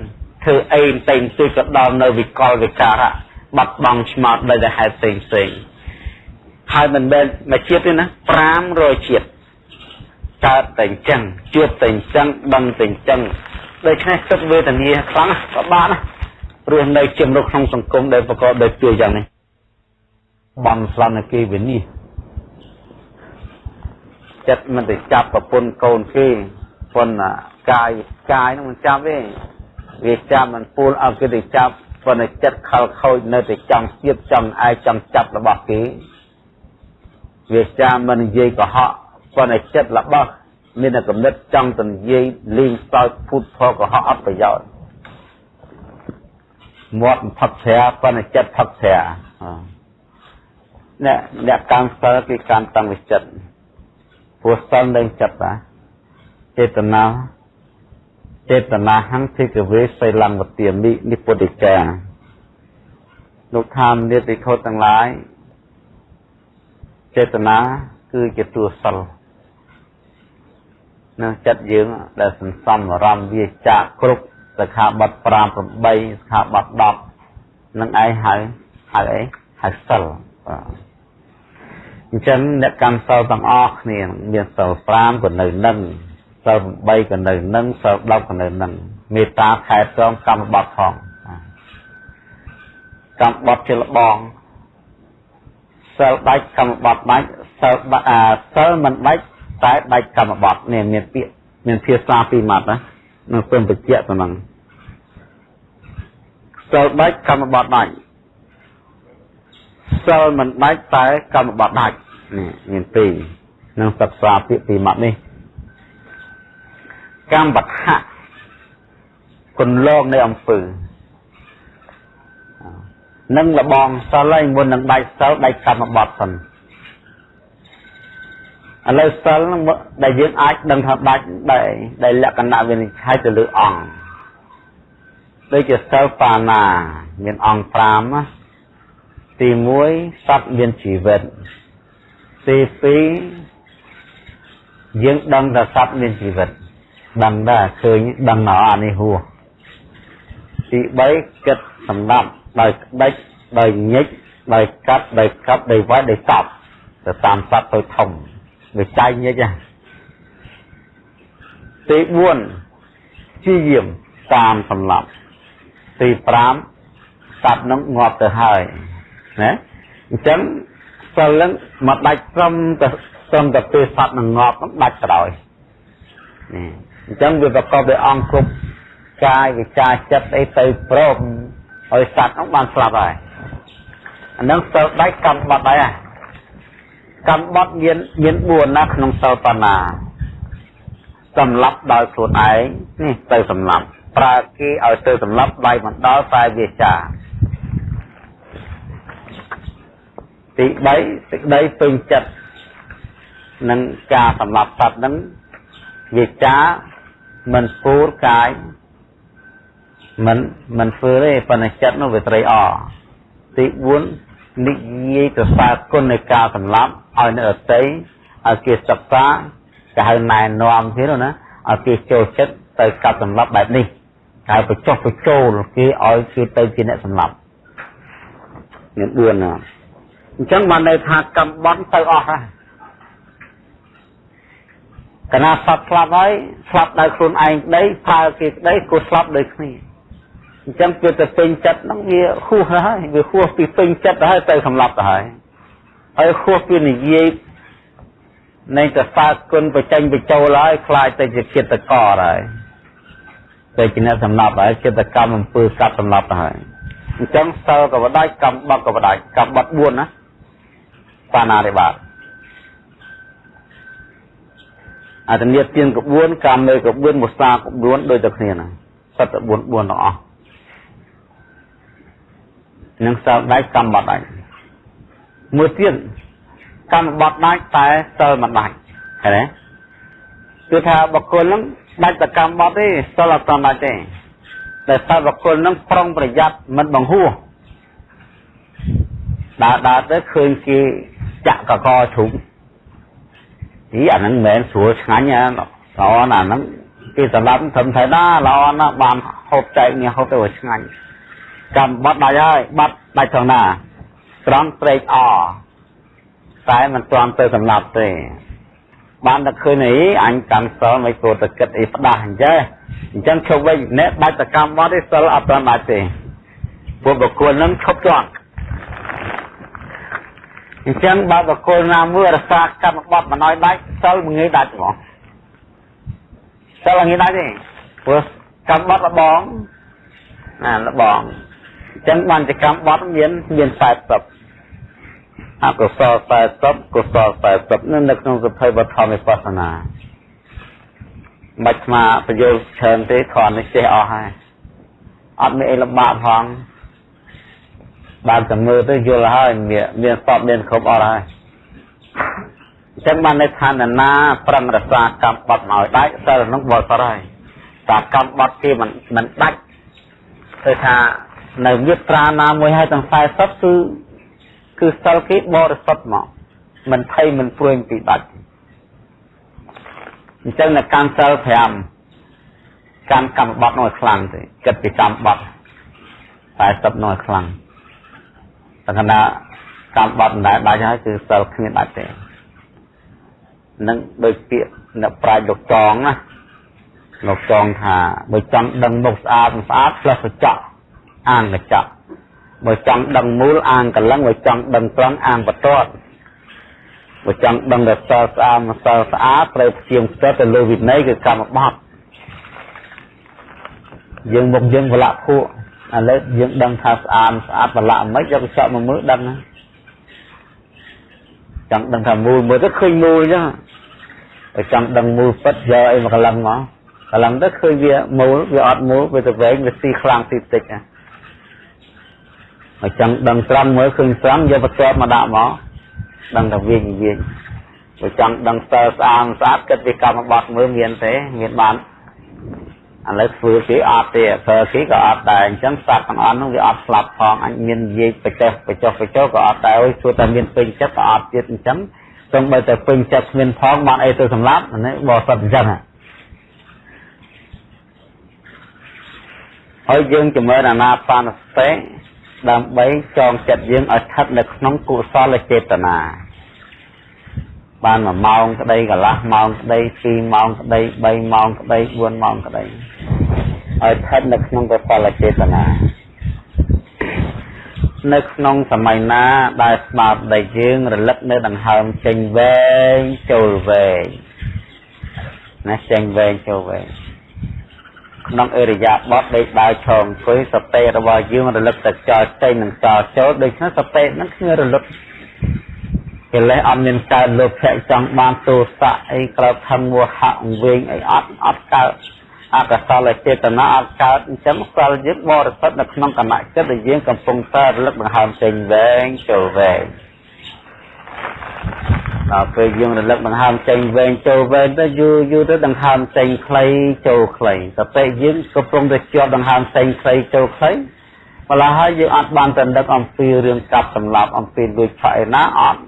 ធ្វើអីតែងទីក៏ដល់នៅវិកលវិការៈបាត់បង់ឆ្មោតដោយតែហេតុផ្សេងផ្សេង ហើយមិនមែនមួយជាតិទេណា500ជាតិកើតតែអញ្ចឹងជួបតែអញ្ចឹងដឹងតែអញ្ចឹងដូច្នេះទឹកវេទនាខ្លាំងក៏បានណារស់នៅជាមួយក្នុងសង្គមដែលប្រកបដោយពីយ៉ាងនេះបំស្លាប់នៅគេវិនិច្ឆ័យចិត្តមិនទៅចាប់ប្រពន្ធកូនគេប៉ុន្តែកាយកាយនោះមិនចាប់ទេវាចាប់មិនពូលឲ្យគេទៅចាប់ប៉ុន្តែចិត្តខលខូចនៅតែចង់ទៀតចង់អាយចង់ចាប់របស់គេ វាចាំមិននិយាយកុហកប៉ុន្តែចិត្តរបស់មានតែកំណត់ចង់ទៅនិយាយលេងសើចភូតផលកុហកអត់ប្រយោជន៍មាត់ផឹកស្រាប៉ុន្តែចិត្តផឹកស្រាអ្នកអ្នកកម្មសិលគេកម្មតាំងវិចិត្តព្រោះសិលនឹងចិត្តណាចេតនាចេតនាហង្ភិកវេសិលង្វទាមិនិពុទ្ធិកាលោកថាមនិតិខុសទាំងឡាយ ចេតនាគឺជាទួសិលនៅចិត្តយើងដែលសន្សំអារម្មណ៍វាចាក់គ្រប់សិក្ខាបទ5 8សិក្ខាបទ10នឹងឯងហៅហៅអីហៅសិលបាទអញ្ចឹងអ្នកកម្មសិលទាំងអស់គ្នាមានសិល5ក៏នៅនឹងសិល8ក៏នៅនឹងសិល10ក៏នៅនឹងមេត្តាខែត្រង់កម្មបត្តិផងកម្មបត្តិជាលបង សិលដាច់កម្មបត្តិដាច់សិលអាសិលមិនដាច់តែដាច់កម្មបត្តិនេះមានពាក្យមានភាសាពីរម៉ាត់ណានឹងពើបញ្ជាក់ទៅនឹងសិលដាច់កម្មបត្តិដាច់សិលមិនដាច់តែកម្មបត្តិដាច់នេះមានពីរនឹងសិក្សាពាក្យពីរម៉ាត់នេះកម្មបត្តិគន្លងនៃអំពើ នឹងលបងសិលហើយមុននឹងដាច់សិលដាច់កម្មបត្តិសិនឥឡូវសិលនឹងដែលយើងអាចដឹងថាដាច់ដែលដែលលក្ខណៈវិនិច្ឆ័យទៅលើអង្គដូចជាសិលបាណា មានអង្គ5ណាទី1សត្វមានជីវិតទី2យើងដឹងថាសត្វមានជីវិតដឹងដែរឃើញដឹងនៅអានេះហួទី3គិតសម្ដាប់ ដោយក្តិចដោយញិចដោយកាត់ដោយកាប់ដោយវាយដោយតប់ទៅតាមសត្វទៅធំវាចែកញិចទី4ជាយាមតាមសម្លាប់ទី5សត្វនឹងងាប់ទៅហើយណាអញ្ចឹងសិលនឹងមកដាច់ត្រឹមទៅត្រឹមតែពេលសត្វនឹងងាប់នឹងដាច់ក្រោយនេះអញ្ចឹងវាប្រកបដោយអង្គគ្រប់កាយវិការចិត្តអីទៅព្រម ឲ្យសត្វនោះបានស្លាប់ហើយអានឹងសិលដាច់កម្មបត់ដែរកម្មបត់មានមាន4ណាក្នុងសិលបាណាសម្លាប់ដោយខ្លួនឯងនេះទៅសម្លាប់ប្រើគេឲ្យទៅសម្លាប់ដៃមិនដល់តែវាចាទី3សេចក្តីពេញចិត្តនឹងការសម្លាប់សត្វនឹងវាចាមិនពូរកាយ មិនមិនធ្វើទេប៉ុន្តែចិត្តនោះវាត្រេកអរទី4និយាយទៅសើគុណនៃការសម្លាប់ឲ្យនៅអតីឲ្យគេសិក្សាគេហៅណែនាំទៀតណាឲ្យគេចូលចិត្តទៅកាប់សម្លាប់បែបនេះហើយបញ្ចុះបញ្ចូលគេឲ្យគេទៅជាអ្នកសម្លាប់មាន4ណាអញ្ចឹងបានន័យថាកម្មបន់ទៅអស់ហើយកណាសត្វស្លាប់ហើយស្លាប់ដោយខ្លួនឯងក្តីប្រើគេក្តីក៏ស្លាប់ដោយគ្នា អញ្ចឹងគឺទៅពេញចិត្តហ្នឹងវាខុសហើយវាខុសពីពេញចិត្តទៅហើយទៅសម្លាប់ទៅហើយហើយខុសពីនិយាយនៃកសាគុណបញ្ចេញបញ្ចូលហើយខ្លាចទៅជាចិត្តកកហើយទៅជាអ្នកសម្លាប់ហើយចិត្តកម្មអំពើកាត់សម្លាប់ទៅហើយអញ្ចឹងសិលក៏បដាច់កម្មបត់ក៏បដាច់កម្មបត់4ណាបាណារិបាតអត្តនិយទានក្បួនកម្មនៅក្បួនមុសាក្បួនដូចតែគ្នាណាសត្វ4 4ទាំងអស់ នឹងសិលដាច់កម្មបត់ដាច់មួយទៀតកម្មបត់ដាច់តែសិលមិនដាច់ឃើញទេគឺថាបុគ្គលនឹងដាច់តែកម្មបត់ទេសិលអត់ដាច់ទេតែសិលបុគ្គលនឹងប្រុងប្រយ័ត្នមិនបង្ហួសដើរដើរទៅឃើញគេចាក់កកជ្រុំអីអាហ្នឹងមិនមែនស្រួលឆ្ងាញ់ណាល្អណាស់ហ្នឹងគេសម្រាប់ធំថៃណាល្អណាស់បានហូបចែកនេះហូបទៅឆ្ងាញ់ កម្មបត់ដាច់ហើយបាត់ដាច់ថងណាត្រង់ត្រេកអតែមិនទាន់ទៅសម្លាប់ទេបានតែឃើញអីអញកាន់សិលមិនគួរតែគិតអីផ្ដាស់អញ្ចឹងអញ្ចឹងឈប់វិញអ្នកដាច់តកម្មបត់ទេសិលអត់ទាន់ដាច់ទេពួកបុគ្គលនឹងឈប់ជាប់អញ្ចឹងបើបុគ្គលណាមួយរសាកម្មបត់មិនឲ្យដាច់សិលមិនងាយដាច់ហ្មងសិលងាយដាច់ទេព្រោះកម្មបត់លបងណាលបង អញ្ចឹងបានជាកម្មបត់មានមាន40អកុសល40កុសល40នៅនៅក្នុងសភៅវធម្មវិបស្សនាមិនស្មាប្រយោជន៍ច្រើនទេគ្រាន់តែចេះអស់ហើយអត់មានអីលំបាកផងបានតែមើលទៅយល់ហើយមានមានសពមានគ្រប់អស់ហើយអញ្ចឹងបាននៅឋានណាប្រឹងរក្សាកម្មបត់ឲ្យដាច់សិលនោះបរិសុទ្ធហើយតែកម្មបត់គេមិនមិនដាច់គឺថា នៅមាត្រាណាមួយហើយទាំង40គឺគឺសិលគេបរិសុទ្ធមកមិនភ័យមិនព្រួយពីដាច់អញ្ចឹងនៅកម្មសិល5កម្មកម្មបត់នោះខ្លាំងទេគិតពីកម្មបត់40នោះខ្លាំងតែគណៈកម្មបត់មិនដែលដាច់ហើយគឺសិលគ្មានដាច់ទេនឹងដូចពាក្យអ្នកប្រាជ្ញលោកចងណាលោកចងថាបើចង់ដឹងមុខស្អាតមិនស្អាតផ្លឹះសច្ចៈ អាងកញ្ចក់បើចង់ដឹងមូលអាងកលឹងបើចង់ដឹងត្រង់អាងបតតបើចង់ដឹងរសស្អាតម្សិលស្អាតត្រូវព្យាមផ្ទះទៅលើវិន័យគឺកម្មបត្តិយើងមកយើងវលៈភក់ឥឡូវយើងដឹងថាស្អាតស្អាតប្រឡាក់មិនយកកញ្ចក់មកមើលដឹងណាចង់ដឹងថាមូលមើលទៅឃើញមូលអញ្ចឹងតែចង់ដឹងមូលពិតយកអីមកកលឹងមកកលឹងទៅឃើញវាមូលវាអត់មូលវាទៅវែងវាស៊ីខ្លាំងស៊ីតិចណា ហើយចង់ដឹងត្រង់មើលឃើញត្រង់យកបន្ទាត់មកដាក់មកដឹងថាវិញវិញបើចង់ដឹងស្ទើស្អាតស្អាតគិតពីកម្មបត្តិមើលមានទេមានបានឥឡូវធ្វើគេអត់ទេធ្វើគេក៏អត់ដែរអញ្ចឹងសត្វទាំងអស់នោះវាអត់ស្លាប់ផងអញមាននិយាយបច្ចេះបច្ចេះបច្ចេះក៏អត់ដែរអើយជួតែមានពេញចិត្តក៏អត់ទៀតអញ្ចឹងសូម្បីតែពេញចិត្តគ្មានផងបានអីទៅសម្លាប់នេះបោះសិតអញ្ចឹងហើយយើងចម្រើនអាណាបានសតិ ដើម្បីចងចិត្តយើងឲ្យស្ថិតនៅក្នុងកុសលចេតនាបាន1ម៉ោងក្តីកន្លះម៉ោងក្តី2ម៉ោងក្តី3ម៉ោងក្តី4ម៉ោងក្តីឲ្យស្ថិតនៅក្នុងកុសលចេតនានៅក្នុងសម័យណាដែលស្មារតីយើងរលឹកនៅដង្ហើមចេញវែងចូលវែងណាចេញវែងចូលវែង ក្នុងអរិយាបថដេកដើរឈរអង្គុយសតិរបស់យើងរលឹកតែចោលចេញនិងចោលចូលដូច្នេះសតិនឹងគ្មានរលឹកកិលេសអត់មានកើតលោភៈចង់បានទោសៈអីក្រោបខឹងមោហៈអង្វែងអីអត់អត់កើតអកុសលចេតនាអត់កើតអញ្ចឹងសិលយើងបរិសុទ្ធនៅក្នុងគណៈចិត្តដែលយើងកំពុងតែរលឹកដង្ហើមចេញវែងចូលវែង ដល់ពេលយើងរលឹកដង្ហើមចេញវែងចូលវែងទៅយូរយូរទៅដង្ហើមចេញខ្លីចូលខ្លីតែពេលយើងកំពុងតែជាប់ដង្ហើមចេញខ្លីចូលខ្លីម្ល៉េះហើយយើងអត់បានទៅដឹកអំពីរឿងកាប់សម្លាប់អំពីលួចឆក់ឯណាអត់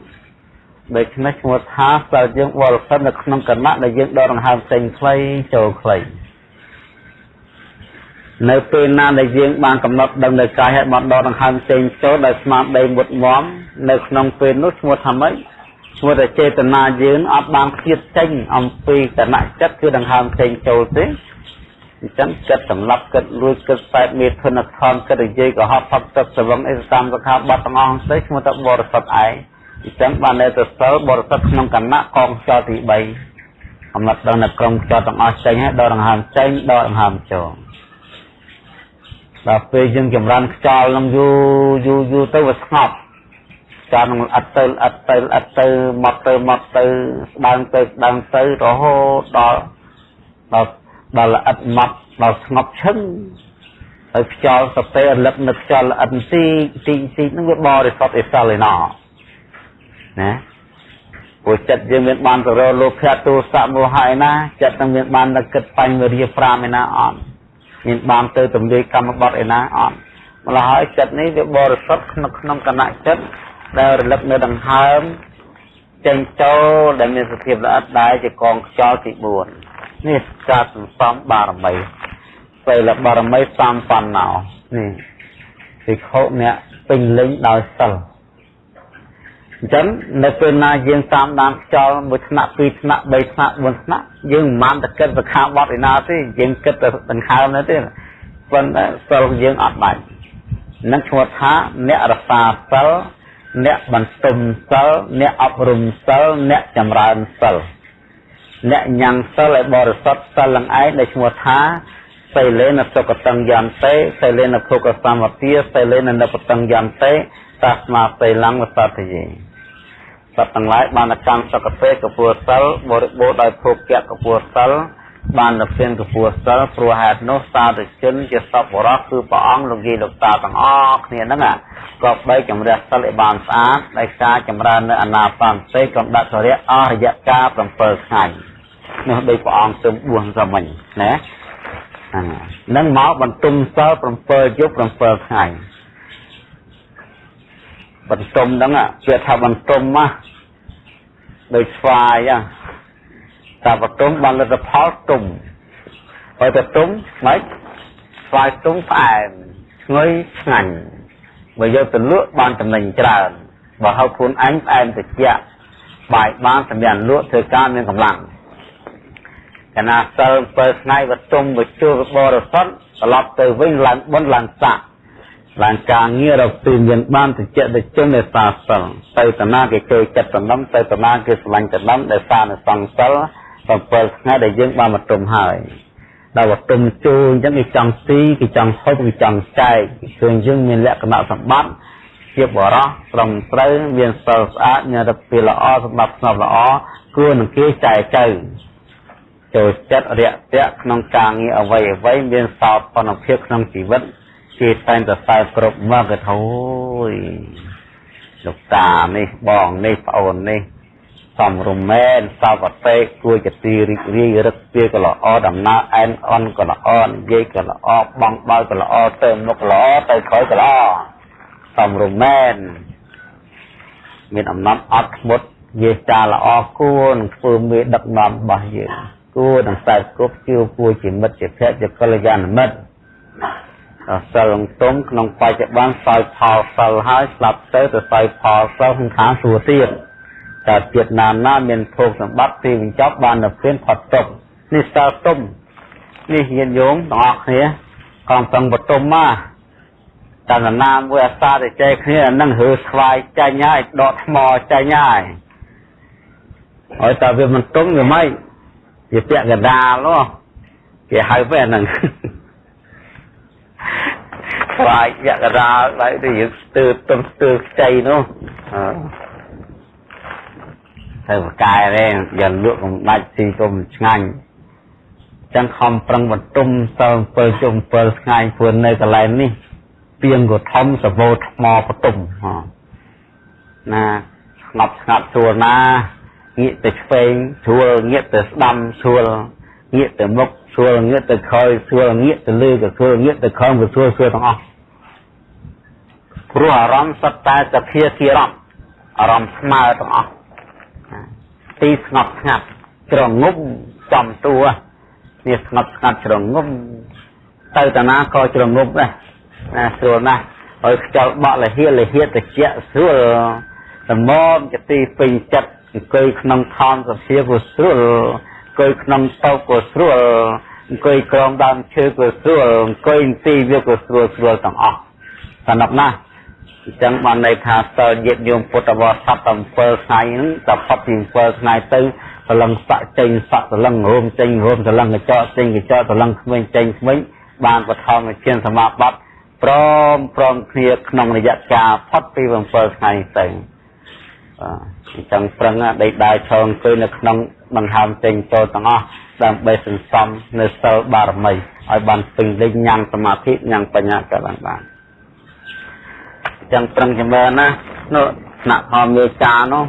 ដូច្នេះឈ្មោះថាសិលយើងបរិសុទ្ធនៅក្នុងគណៈដែលយើងដកដង្ហើមចេញខ្លីចូលខ្លីនៅពេលណាដែលយើងបានកំណត់ដឹងនៅកាយហើយបានដកដង្ហើមចេញចូលដោយស្មារតីមុតមមនៅក្នុងពេលនោះឈ្មោះថាម៉េច ឈ្មោះថាចេតនាយើងអត់បានគៀតចេញអំពីគណៈចិត្តគឺដង្ហើមចេញចូលទេអញ្ចឹងគិតសម្លាប់គិតលួចគិតបែបមេធនធនគិតនិយាយកុហកផឹកទឹកស្រវឹងអីតាមសខាបတ်ទាំងអស់ទៅឈ្មោះថាបរិសុទ្ធឯងអញ្ចឹងបាននៅទៅសិលបរិសុទ្ធក្នុងគណៈកងខ្យល់ទី3កំណត់ដល់នៅក្រុមខ្យល់ទាំងអស់ចេញហើយដកដង្ហើមចេញដកដង្ហើមចូលដល់ពេលយើងចម្រើនខ្យល់នឹងយូរយូរយូរទៅវាស្ងប់ ចានឹងអត់ទៅអត់ទៅអត់ទៅមកទៅមកទៅស្ដើងទៅស្ដើងទៅរហូតដល់ដល់ដល់ល្អិតមកដល់ស្ងប់ឈឹងហើយខ្យល់សពេរលឹកនៅខ្យល់ល្អិតទីទីទីនឹងវាបរិសុទ្ធអេសលឯណោណាព្រោះចិត្តយើងមានបានទៅរលោភៈទោសៈមោហៈឯណាចិត្តនឹងមានបានទៅគិតបញ្ញវិរិយ5ឯណាអត់មានបានទៅទម្លាយកម្មបត្តិឯណាអត់ម្ល៉េះហើយចិត្តនេះវាបរិសុទ្ធក្នុងក្នុងគណៈចិត្ត ដែលរលឹកនៅដង្ហើមចេញចូលដែលមានសភាពល្អិតដែរជាកងខ្យល់ទី4នេះការសន្សំបារមីពេលបារមីសំបណ្ណោនេះភិក្ខុអ្នកពេញលេញដោយសិលអញ្ចឹងនៅពេលណាយើងតាមដានខ្យល់មួយថ្នាក់ពីរថ្នាក់បីថ្នាក់បួនថ្នាក់យើងមិនបានតែគិតទៅខាងបត់ឯណាទេយើងគិតទៅដង្ហើមនោះទេប៉ុន្តែសិលយើងអត់ដាច់នឹងឈ្មោះថាអ្នករសាសិល អ្នកបន្ទុំសិលអ្នកអប់រំសិលអ្នកចម្រើនសិលអ្នកញ៉ាំងសិលឲ្យបរិសុទ្ធសិលឡើងឯងដែលឈ្មោះថាសីលេនសុគតង្យន្តិសីលេនភុកសមតិសីលេននិពតង្យន្តិតាស្មាសីលង្វសតយេសត្វទាំងឡាយបានកម្មសុគតិកពុសិលបរិបូរដោយភោគៈកពុសិល បានទៅព្រៀនកពុសិលព្រោះហេតុនោះសាធុជនជាសពបរោះគឺព្រះអង្គលោកយាយលោកតាទាំងអស់គ្នាហ្នឹងក៏បីជំរះសិលឲ្យបានស្អាតដោយការចម្រើននៅអាណាបានសេកំដတ်សរៈអស់រយៈកាល7ថ្ងៃនោះដោយព្រះអង្គទើបបួសសមិញណាហ្នឹងមកបន្ទុំសិល7យប់7ថ្ងៃបន្ទុំហ្នឹងជាថាបន្ទុំមកដោយស្វាយ តាបន្ទុំបានលទ្ធផលទុំហើយទៅទុំមិនស្វាយទុំផ្អែមឈ្ងុយឆ្ងាញ់បើយកទៅលក់បានចំណេញច្រើនបើហៅខ្លួនអញផ្អែមត្រជាក់បាយបានសម្រាប់លក់ធ្វើការមានកម្លាំងកណាសិល7ថ្ងៃវតុំវជុលបរិសុទ្ធត្រឡប់ទៅវិញឡើងបុណ្យឡើងស័កឡើងការងាររកទីមានបានតិចតិជននៃសាសិលទៅតាណាគេចូលចិត្តតំណំទៅតាណាគេស្រឡាញ់តំណំដែលសារនៅសង្សិល 7ថ្ងៃដែលយើងបានមកទុំហើយដល់វតុំជួអញ្ចឹងគេចង់ស៊ីគេចង់ហូបគេចង់ចែកគឺយើងមានលក្ខណៈសម្បត្តិជាបរោះត្រឹមត្រូវមានសិលស្អាតមានរបៀបល្អសម្បត្តិស្នប់ល្អគួរនឹងគេចែកទៅចូលចិត្តរាក់ទាក់ក្នុងការងារអ្វីអ្វីមានសោភ័ណភាពក្នុងជីវិតគេតែងតែសើគ្រប់មកក៏ធូយលោកតានេះបងនេះប្អូននេះ សំរុំមែនសវតិគួរជាទីរីករាយរឹកពីក៏ល្អដំណើរអែនអន់ក៏ល្អនិយាយក៏ល្អបងបើក៏ល្អទៅមុខល្អទៅក្រោយក៏ល្អសំរុំមែនមានអំណត់អត់ធ្មត់យាចាល្អគួរនឹងធ្វើមេដឹកនាំរបស់យើងគួរនឹងខ្សែគប់ជឿគួរជាមិត្តជាភក្តិជាកល្យាណមិត្តសិលទុំក្នុងបច្ចុប្បន្នសោយផលសិលហើយស្លាប់ទៅទៅសោយផលសិលក្នុងខាងសួគ៌ទៀត តើជាតិណាណាមានភោគសម្បត្តិទីបញ្ចប់បានទៅព្រៀនផុតទុកនេះសិលទុំនេះញាតិញោមទាំងអស់គ្នាកំពុងបតុមមកតើណាមួយអាសាទៅចែកគ្នានឹងរើស្វាយចាញ់ហើយដកថ្មចាញ់ហើយហើយតើវាមិនទុំវាមិនជាពាក់កដាលនោះគេហៅវាហ្នឹងខ្លាចពាក់កដាលហើយទៅយើងស្ទើរទំស្ទើរខ្ចីនោះ ទៅបកែទេយកលក់កំដាច់ស៊ីទុំឆ្ងាញ់ចឹងខំប្រឹងបន្ទុំសិល7ជុំ7ថ្ងៃព្រោះនៅកន្លែងនេះពីងក៏ធំសវោថ្មបន្ទុំណាស្ងប់ស្ងាត់ស្រួលណាងាកទៅឆ្វេងស្រួលងាកទៅស្ដាំស្រួលងាកទៅមុខស្រួលងាកទៅក្រោយស្រួលងាកទៅលើក៏ស្រួលងាកទៅក្រោមក៏ស្រួលស្រួលទាំងអស់ព្រោះអារម្មណ៍សុទ្ធតែសភាធារម្មណ៍អារម្មណ៍ស្មើទាំងអស់ ទីស្ងប់ស្ងាត់ជ្រងំចំតួនេះស្ងប់ស្ងាត់ជ្រងំទៅតាណាក៏ជ្រងំដែរណាស្រួលណាស់ហើយខ្យល់បក់លហៀលហៀតិចស្រួលសមមជាទីពេញចិត្តអង្គុយក្នុងខំសភាក៏ស្រួលអង្គុយក្នុងតោក៏ស្រួលអង្គុយក្រោមដើមឈើក៏ស្រួលអង្គុយទីវាក៏ស្រួលស្រួលទាំងអស់សំណាប់ណាស់ អញ្ចឹងបានន័យថាសិលញាតញោមពុទ្ធបរិស័ទ7ថ្ងៃហ្នឹងតែផុតពី7ថ្ងៃទៅសលឹងស័កចេញស័កសលឹងរួមចេញរួមសលឹងកញ្ចក់ចេញកញ្ចក់សលឹងក្មេងចេញក្មេងបានបឋមជាសមាបត្តិព្រមព្រមគ្នាក្នុងរយៈកាលផុតពី7ថ្ងៃទៅអញ្ចឹងប្រឹងដេកដើរឈរអង្គុយនៅក្នុងបង្ហើមចេញចូលទាំងអស់ដើម្បីសន្សំនៅសិលបារមីឲ្យបានពេញលេញញ៉ាំសមាធិញ៉ាំបញ្ញាក៏បានបានអញ្ចឹងប្រឹងចម្រើនណានោះថ្នាក់ធម្មមេចានោះ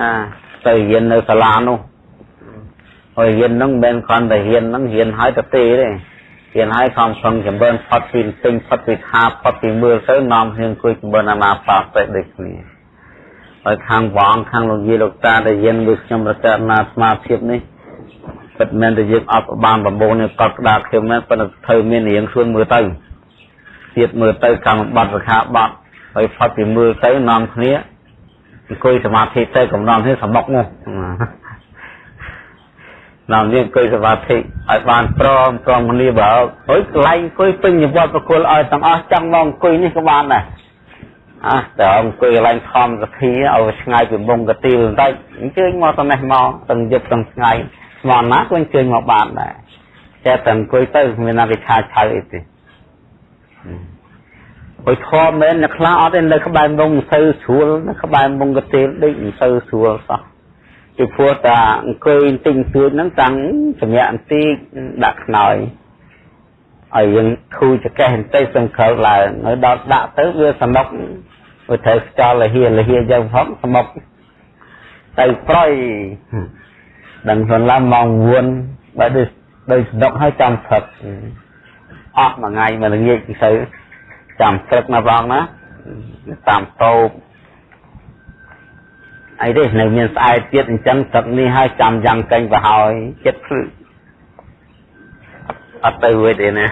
ណាទៅរៀននៅសាលានោះហើយរៀនហ្នឹងមិនមែនគ្រាន់តែរៀនហ្នឹងរៀនឲ្យទៅទេទេរៀនឲ្យខំប្រឹងចម្រើនផុតពីទិញផុតពីថាផុតពីមើលទៅនាំគ្នាអង្គុយចម្រើនអាណាបាសដូចគ្នាហើយខាងបងខាងលោកយាយលោកតាដែលយើងមើលខ្ញុំរកណាស្មារភាពនេះពិតមែនតែយើងអត់បានប្រមូលនេះកត់ក្តារខ្ញុំមែនប៉ុន្តែត្រូវមានរៀងខ្លួនមើលទៅទៀតមើលទៅកម្មបត្តិសខាបត្តិ ហើយផុតពីមើលទៅនាំគ្នាអង្គុយសមាធិទៅកំណំគ្នាសមុកនោះនាំនេះអង្គុយសមាធិឲ្យបានព្រមព្រមគ្នាបើហើយកន្លែងអង្គុយពេញនិវត្តប្រគល់ឲ្យទាំងអស់ចង់មកអង្គុយនេះក៏បានដែរអះតែអង្គុយកន្លែងធម្មសភាឲ្យឆ្ងាយពីមុងកទីលបន្តិចអញ្ជើញមកទៅនេះមកទាំងយប់ទាំងថ្ងៃស្មន់ណាក៏អញ្ជើញមកបានដែរតែតែអង្គុយទៅមានណាគេឆាឆៅអីទេ អុយធម៌មែនអ្នកខ្លះអត់ទេនៅក្បែរមុងមិនសូវស្រួលនៅក្បែរមុងកទីលដូចមិនសូវស្រួលសោះពីព្រោះតាអង្គុយទិញសួចហ្នឹងតាំងសម្រាប់បន្តិចដាក់ខ្នើយឲ្យយើងធូរចកេះបន្តិចសង្ខលឡើងហើយដល់ដាក់ទៅវាសមុកវាត្រូវខ្យល់លហៀលហៀយើងផងសមុកទៅប្រយដឹងខ្លួនឡើងម៉ោង9បើដូចដូចសនុកហើយចាំព្រឹកអស់មួយថ្ងៃមួយល្ងាចទៅ ចាំព្រឹកណាបងណាតាមតោបអីទេនៅមានស្អែកទៀតអញ្ចឹងទឹកនេះហើយចាំយ៉ាងកេញទៅហើយចិត្តភ្លឺអត់ទៅវិញទេណា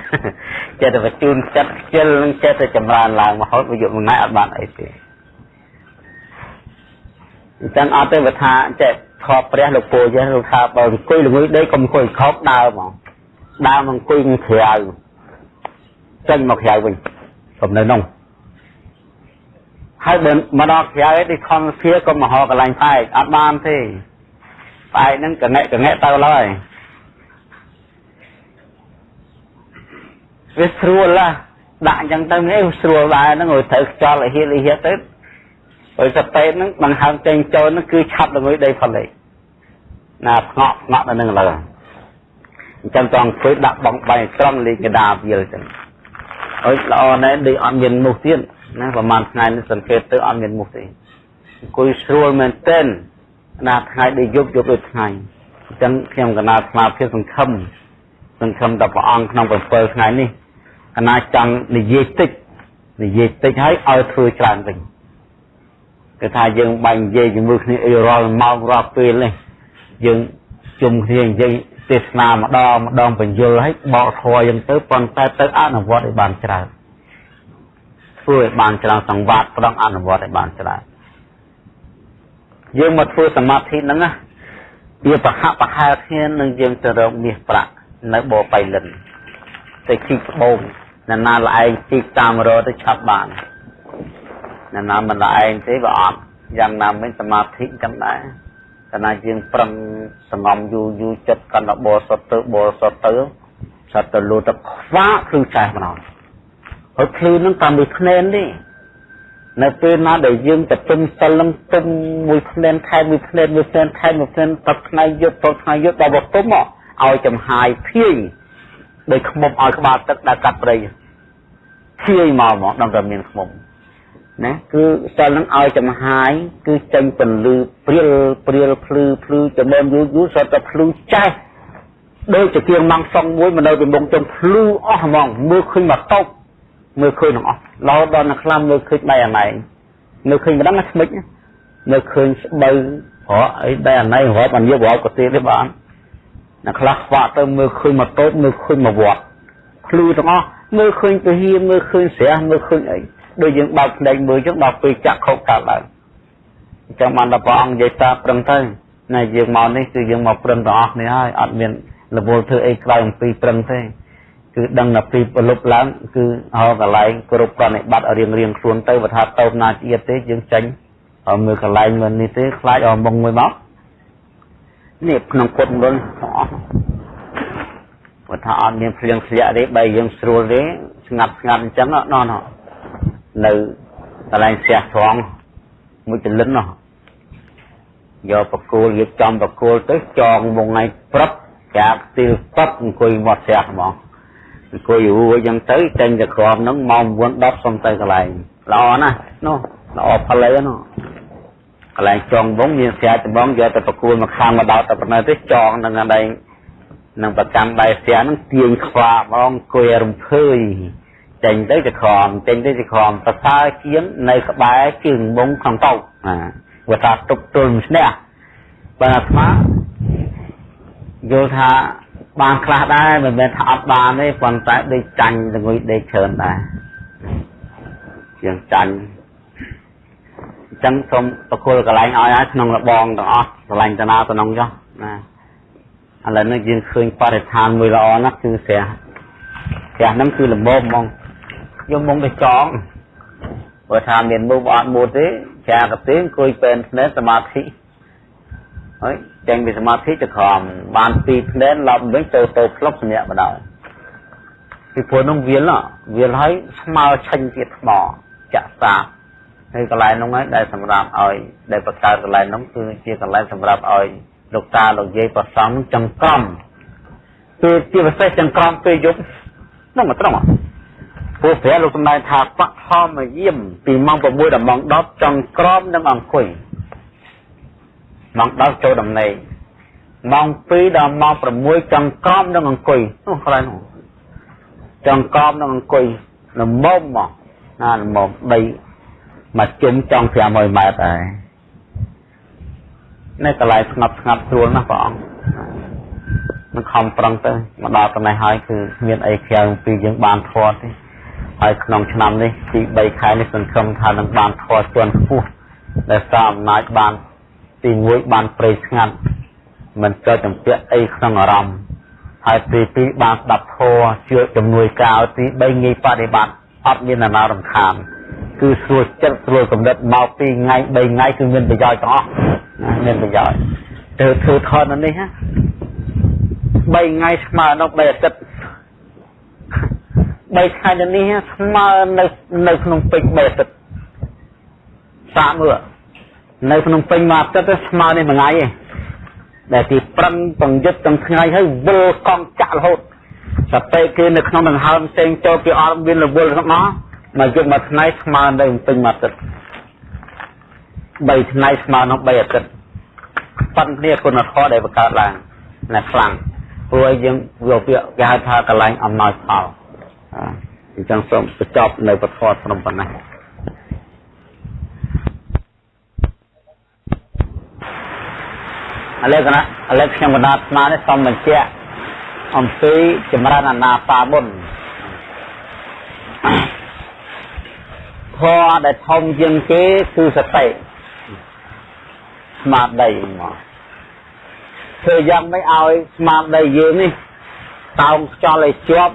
ចិត្តទៅបញ្ជូនចិត្តខ្ជិលនឹងចិត្តទៅចម្រើនឡើងមកហូតវាយកមួយថ្ងៃអត់បានអីទេអញ្ចឹងអត់ទេវាថាចេះខប់ព្រះលោកពូចេះលោកថាបើអង្គុយល្ងុយដេកកុំអង្គុយខប់ដើរហ្មងដើរមកអង្គុយក្រៅចេញមកក្រៅវិញ កុំនៅនោះហើយបើមកដល់ក្រៅឯទីខំស្គៀក៏មកហៅកន្លែងផ្លែកអត់បានទេផ្លែកហ្នឹងកងែកងែទៅឡើយវាស្រួលឡាដាក់អញ្ចឹងទៅនេះស្រួលដែរហ្នឹងឲ្យត្រូវខ្យល់ឲ្យហៀលហៀទៅហើយសពេតហ្នឹងដង្ហើមចេញចូលហ្នឹងគឺឆាប់ល្ងុយដីផលិតណាស្ងក់ស្ងក់ដល់ហ្នឹងឡើយអញ្ចឹងតង់ធ្វើដាក់បងបាយត្រង់លេខកដាវាលចឹង អើយល្អណាស់ដូចអត់មានមុខទៀតណាប្រហែលថ្ងៃនេះសង្កេតទៅអត់មានមុខទេអង្គុយស្រួលមែនទែនណាថ្ងៃដូចយប់យប់ដូចថ្ងៃអញ្ចឹងខ្ញុំកណាស្មារតីសង្ឃឹមសង្ឃឹមដល់ព្រះអង្គក្នុង7ថ្ងៃនេះកណាចង់និយាយតិចនិយាយតិចហើយឲ្យធ្វើច្រើនវិញគឺថាយើងបាញ់និយាយជាមួយគ្នាអីរាល់ម៉ោងរាល់ពេលនេះយើងជុំគ្នានិយាយ ទេសនាម្ដងម្ដងបញ្យលឲ្យបកធွာយ៉ាងទៅប៉ុន្តែទៅអនុវត្តឲ្យបានច្រើនធ្វើឲ្យបានច្រើនសង្វាតប្រងអនុវត្តឲ្យបានច្រើនយើងមកធ្វើសមាធិហ្នឹងណាវាប្រហាក់ប្រហែលគ្នានឹងយើងទៅរកមាសប្រាក់នៅបបៃលិនទៅជីកត្បូងណាណាល្អឯងជីកតាមរទៅឆាប់បានណាណាមិនល្អឯងទេវាអត់យ៉ាងណាមិញសមាធិចឹងដែរ កាលណាយើងប្រឹងសងំយូរយូរចិត្តកាន់តែបរសុទ្ធទៅបរសុទ្ធទៅសត្វទៅលូទៅខ្វាក់គឺចាស់ម្ដងហើយភ្លឺនឹងតាមមួយភ្នែនទេនៅពេលណាដែលយើងទៅទុំសិលនឹងទុំមួយភ្នែនខែមួយភ្នែនមួយភ្នែនខែមួយភ្នែនទឹកថ្ងៃយប់ទឹកថ្ងៃយប់ដល់បទុំមកឲ្យចំហាយភាយដោយខ្មុំឲ្យក្បាលទឹកដែលកាត់ព្រៃភាយមកមកដល់តែមានខ្មុំ ណាគឺសិលនឹងឲ្យចំហាយគឺចេញពន្លឺព្រាលព្រាលភ្លឺភ្លឺចំណែមយូរយូរសតតែភ្លឺចាស់ដូចជាគៀងម៉ងសងមួយមកនៅពីមុខចំភ្លឺអស់ហ្មងមើលឃើញមកតោកមើលឃើញទាំងអស់ឡោដល់នៅខ្លាំមើលឃើញដៃអាណែងមើលឃើញម្ដងណាស្មិចមើលឃើញស្បូវរកអីដៃអាណែងរាប់បានយករកក៏ទៀតទេបានអ្នកខ្លះខ្វាក់ទៅមើលឃើញមកតូចមើលឃើញមកវត្តភ្លឺទាំងអស់មើលឃើញពហិមើលឃើញស្រះមើលឃើញអី ដូចយើងបើកភ្នែកមើលចឹងដល់ពេលចាក់ខុសកើតឡើងអញ្ចឹងបានដល់ព្រះអង្គនិយាយតាប្រឹងទៅណាយើងមកនេះគឺយើងមកប្រឹងទាំងអស់នេះហើយអត់មានរវល់ធ្វើអីក្រៅអំពីប្រឹងទេគឺដឹងតែពីប្រលប់ឡើងគឺហៅកន្លែងគ្រប់ប្រណិបត្តិរៀងរៀងខ្លួនទៅបើថាតោបណាជាតិទេយើងចេញឲ្យមើលកន្លែងមិននេះទេខ្លាចឲ្យមុងមួយមកនេះក្នុងពុតមុនអស់បើថាអត់មានភ្លៀងធ្លាក់ទេបើយើងស្រួលទេស្ងាត់ស្ងាត់អញ្ចឹងណោះ នៅកន្លែងផ្ទះត្រង់មួយចលិនណោះយកបកគោលយកចំបកគោលទៅចងមុងថ្ងៃព្រឹកចាក់ទីលពឹកអង្គុយមាត់ផ្ទះហ្មងអង្គុយរួចអញ្ចឹងទៅចេញទៅក្រមហ្នឹងម៉ោង9 10សុំទៅកន្លែងល្អណាស់នោះល្អផលិតនោះកន្លែងចងវងមានស្រាដំបងយកទៅប្រគួលមកខាងមកដល់ទៅប៉ុណ្ណេះទេចងនឹងកន្លែងនឹងប្រចាំបែស្រាហ្នឹងទាញខ្វាហ្មងអង្គុយរំភើយ ចេញទៅទៅក្រមចេញទៅទៅក្រមប្រសើរជាងនៅក្បែរជើងមុងក្នុងតោណាវាថាទុកទល់ស្នះបើអាត្មាយល់ថាបានខ្លះដែរមិនមែនថាអត់បានទេប៉ុន្តែដូចចាញ់ល្ងុយដេកច្រើនដែរយើងចាញ់អញ្ចឹងសូមប្រគល់កន្លែងឲ្យហើយក្នុងរបងទាំងអស់កន្លែងតាណាតំណងចុះណាឥឡូវនេះយើងឃើញបរិស្ថានមួយល្អណាស់គឺស្រះស្រះហ្នឹងគឺល្មមហ្មង យកមកទៅចងបើថាមានមុខអត់មួយទេចាកទេអង្គុយពេនភ្នែនសមាធិហើយចេញពីសមាធិទៅខំបានពីរភ្នែនឡប់វិញទៅទៅផ្លុកសម្រាប់បណ្ដោយពីព្រោះនោះវាលវាលហើយស្មើឆេញទៀតថ្មចាក់សាហើយកន្លែងនោះហើយដែលសម្រាប់ឲ្យដែលបង្កើតកន្លែងនោះគឺជាកន្លែងសម្រាប់ឲ្យលោកតាលោកយាយប្រសំចង្ក្រមគឺជាពិសេសចង្ក្រមពេលយប់នោះមកត្រង់ ពួកព្រះលោកសម្ដែងថាបឋមយាមពីម៉ោង6ដល់ម៉ោង10ចង្ក្រមនិងអង្គុយម៉ោង10ចូលដំណេកម៉ោង2ដល់ម៉ោង6ចង្ក្រមនិងអង្គុយនោះកន្លែងនោះចង្ក្រមនិងអង្គុយល្មមមកណាល្មមដីមកជុំចង់500ម៉ែត្រដែរនៅកន្លែងស្ងប់ស្ងាត់ស្រួលណាស់ព្រះអង្គនឹងខំប្រឹងទៅមកដល់កន្លែងហើយគឺមានអីក្រៅពីយើងបានធေါ်ទេ ហើយក្នុងឆ្នាំនេះទី3ខែនេះសង្ឃឹមថានឹងបានធေါ်ជាន់ខ្ពស់ដែលសារអំណាចបានទី1បានព្រៃស្ងាត់មិនចូលចម្ពាក់អីក្នុងអារម្មណ៍ហើយទី2បានស្ដាប់ធម៌ជឿជំនួយការទី3ងាយបប្រតិបត្តិអត់មានអាណារំខានគឺស្រួលចិត្តស្រួលកំណត់មកពីថ្ងៃ3ថ្ងៃគឺមានប្រយោជន៍ទាំងអស់មានប្រយោជន៍ទៅធ្វើថតនៅនេះណា3ថ្ងៃស្មើនោះ3អាទិត្យ 3ថ្ងៃនៅនេះស្មើនៅនៅក្នុងពេជ្រ3អាទិត្យសាកមើលនៅក្នុងពេញមួយអាទិត្យស្មើនេះមួយថ្ងៃឯងដែលគេប្រឹងបង្យុទ្ធទាំងថ្ងៃហើយវិលកង់ចាក់រហូតតែពេលគេនៅក្នុងដង្ហើមផ្សេងចូលគេអត់មានរវល់ទាំងអស់មកយប់មួយថ្ងៃស្មើនៅពេញមួយអាទិត្យ3ថ្ងៃស្មើនឹង3អាទិត្យប៉ុន្តែគុណធម៌ដែលបង្កើតឡើងណាខ្លាំងព្រោះយើងយកពាក្យគេហៅថាកលែងអំណោយផល អញ្ចឹងសូមបញ្ចប់នៅពធត្រឹមប៉ុណ្ណេះឥឡូវគណៈឥឡូវខ្ញុំបណ្ដាស្មានេះសូមបញ្ជាក់អំពីចម្រើនអាណាបាមុនធម៌ដែលធំជាងគេគឺសតិស្មារតីមកធ្វើយ៉ាងម៉េចឲ្យស្មារតីយើងនេះតោងខ្យល់ឲ្យជាប់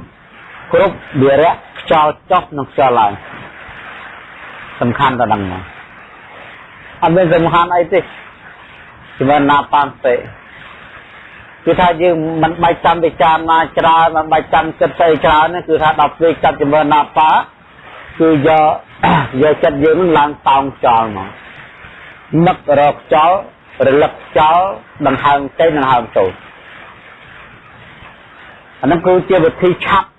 គ្រប់វិរៈខ្យល់ចុះនិងខ្យល់ឡើងសំខាន់ទៅដល់មកអត់មានសំខាន់អីទេជំនណាបានទេគឺថាយើងមិនបាច់ចាំពិចារណាច្រើនមិនបាច់ចាំគិតស្អីច្រើនគឺថាដល់ពេលចាប់ជំនណាបាគឺយកយកចិត្តយើងនឹងឡើងតោងខ្យល់មកនឹករកខ្យល់រលឹកខ្យល់ដង្ហើមចេញដង្ហើមចូលអានឹងគឺជាវិធីឆាប់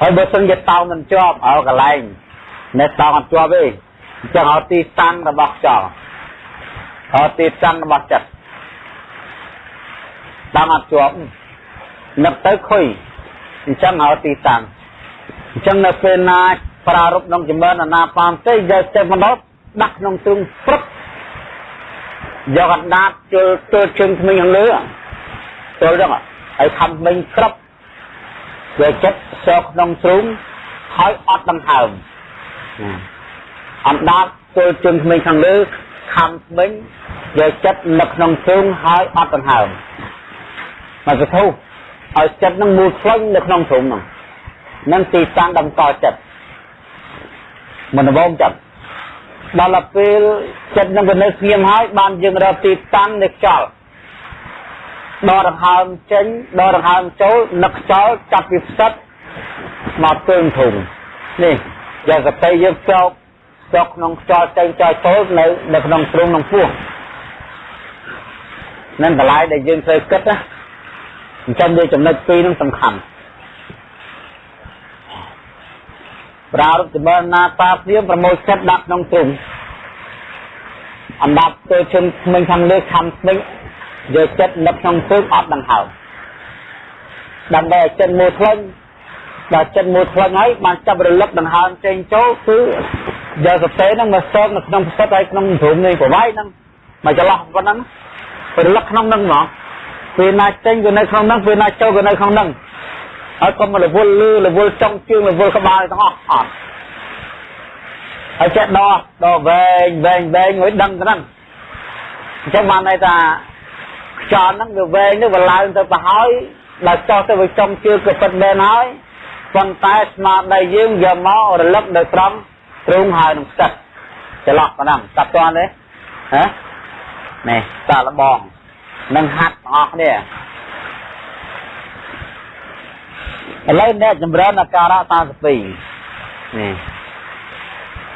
ហើយបើសិនជាតោមិនជាប់ឲ្យកន្លែងនៅតោអត់ជាប់ទេអញ្ចឹងឲ្យទីតាំងរបស់ខ្យល់ឲ្យទីតាំងរបស់ចិត្តតាមអត់ជាប់នឹកទៅខុយអញ្ចឹងឲ្យទីតាំងអញ្ចឹងនៅពេលណាប្រារព្ធក្នុងចម្រើនអាណាបានទេយកចិត្តមកដល់ដាក់ក្នុងទ្រុងព្រឹកយកកណ្ដាតជលទល់ជើងថ្មីខាងលើទល់ហ្នឹង ហើយខំមិញក្រប់យកចិត្តសោក្នុងទ្រូងហើយអត់ដង្ហើមអណ្ដាតទល់ជើងថ្មីខាងលើខំមិញយកចិត្តនៅក្នុងទ្រូងហើយអត់ដង្ហើមមកទៅឲ្យចិត្តនឹងមូលខ្លាញ់នៅក្នុងទ្រូងហ្នឹងនឹងទីតាំងតម្កល់ចិត្តមិនដំបងចិត្តដល់ពេលចិត្តនឹងវានៅស្ងៀមហើយបានយើងរកទីតាំងនៃខ្យល់ ដកដង្ហើមចេញដកដង្ហើមចូលនឹកខ្យល់ចាប់ពីផ្សិតមកទើងធុងនេះយកសតិយើងចោកចោកក្នុងខ្យល់ចេញចោលចូលនៅនៅក្នុងទ្រុងក្នុងពោះនឹងតម្លៃដែលយើងត្រូវគិតណាអញ្ចឹងវាចំណុចពីរនឹងសំខាន់ប្រារព្ធចម្រើនណាតាព្រាមប្រមូលចិត្តដាក់ក្នុងទ្រុងអណ្ដាប់ទៅជើងថ្មិញខាងលើខំថ្មិញ យកចិត្តនឹកក្នុងព្រឹកអត់ដង្ហើមដើម្បីឲ្យចិត្តមួយផ្លេញដល់ចិត្តមួយផ្លេញហើយបានចាប់រលឹកដង្ហើមចេញចូលគឺយកសតិហ្នឹងមកសោកនៅក្នុងផ្សិតហើយក្នុងព្រមនេះប្រវាយហ្នឹងមកចន្លោះប៉ុណ្ណឹងរលឹកក្នុងហ្នឹងហ្មងពេលណាចេញក៏នៅក្នុងហ្នឹងពេលណាចូលក៏នៅក្នុងហ្នឹងហើយកុំរវល់លឺរវល់ចុងជើងរវល់ក្បាលទាំងអស់អត់ហើយចេះដោះដោះវែងវែងវែងឲ្យដឹងទៅហ្នឹងអញ្ចឹងបានន័យថា ខ្យល់ហ្នឹងវាវែងទៅវាឡើងទៅទៅហើយដល់ចោះទៅវាចុងជើងក៏ពិតមែនហើយប៉ុន្តែស្មារតីយើងយកមករលឹកនៅត្រង់ទ្រូងហើយនឹងស្ទឹកច្រឡោះប៉ុណ្ណឹងតាប់តន់ទេហ៎នេះសាលបងនឹងហាត់ទាំងអស់គ្នាឥឡូវអ្នកចម្រើនអាការៈ32នេះ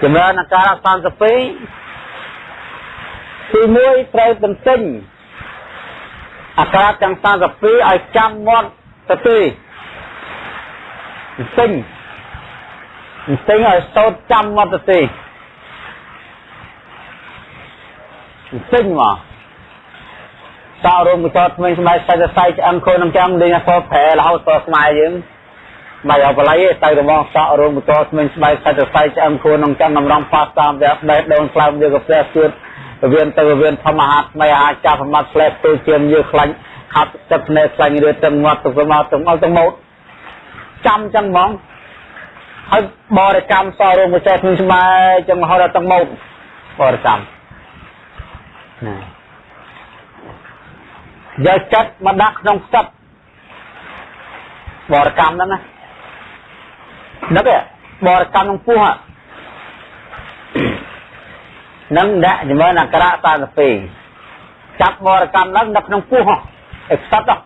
ចម្រើនអាការៈ32ទី1ត្រូវទន្ទិញ អាការៈទាំង32ឲ្យចាំមាត់ទៅទីទន្ទិញទន្ទិញឲ្យសូត្រចាំមាត់ទៅទីទន្ទិញមកតោរោងកចតថ្មីស្បែកសាច់សាច់ឆ្អឹងខូននឹងចាំលេងអសប្រែរហូតតស្មៃយើងបាយអបល័យទៅរបងសក់រោងកចតថ្មីស្បែកសាច់សាច់ឆ្អឹងខូននឹងចាំតម្រង់ប៉ាសតាមវាដេះដូនខ្លោមយកកាហ្វេជឿត វៀនទៅវៀនធម្មហាថ្មីអាចចាប់ប្រមាត់ផ្លែទៅជាមយើខ្លាញ់ហាត់ទឹកភ្នែកខ្លាញ់រឿទឹកមាត់ទៅមកទៅមកទៅមកចាំចឹងហ្មងហើយបរិកម្មសរោងកចតថ្មីស្បែកចឹងរហូតដល់ទឹកមកបរិកម្មណាយកចិត្តមកដាក់ក្នុងផ្សិតបរកម្មហ្នឹងណានឹកបរកម្មក្នុងពោះនឹង ដាក់ជំនអក្សរ32ចាប់បរកម្មហ្នឹងនៅក្នុងពោះឯផ្សិតហ្នឹង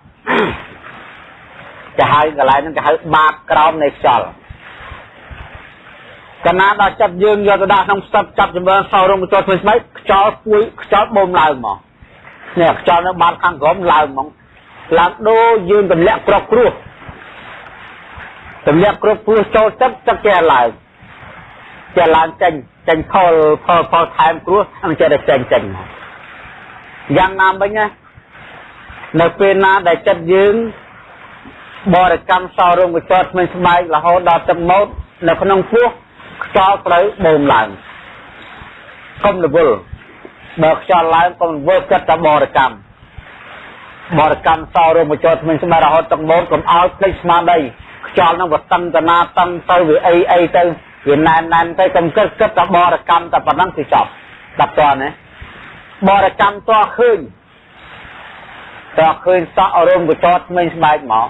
គេហៅកន្លែងហ្នឹងគេហៅបាតក្រោមនៃខ្យល់កណាដល់ចាប់យើងយកទៅដាក់ក្នុងផ្សិតចាប់ជំនសោរងចូលធ្វើស្បែកខ្យល់គួយខ្យល់បូមឡើងមកនេះខ្យល់នៅបាតខាងក្រោមឡើងហ្មងឡើងដូចយើងទម្លាក់ក្របគ្រោះទម្លាក់ក្របគ្រោះចូលទឹកទឹកចេះឡើងចេះឡើងចេញ ចេញផលផលផលថែមគ្រោះនឹងចេះតែចេញចេញមកយ៉ាងណាមិញណានៅពេលណាដែលចិត្តយើងបរិកម្មសរោងកចតមិនស្បែករហូតដល់ទឹកម៉ូតនៅក្នុងពោះខ្យល់ត្រូវបូមឡើងកុំរវល់បើខ្យល់ឡើងកុំធ្វើចិត្តតែបរិកម្មបរិកម្មសោរួមបញ្ចូលថ្មីស្មារហូតទឹកមូលកុំឲ្យភ្លេចស្មារតីខ្យល់នឹងវាតឹងតណាតឹងទៅវាអីអីទៅ វាណែនណែនទៅកុំគិតគិតតែបរិកម្មតែប៉ុណ្ណឹងគឺចប់ដល់តណាបរិកម្មតឃើញតឃើញសក់រួមបញ្ចូលថ្មីស្បែកមក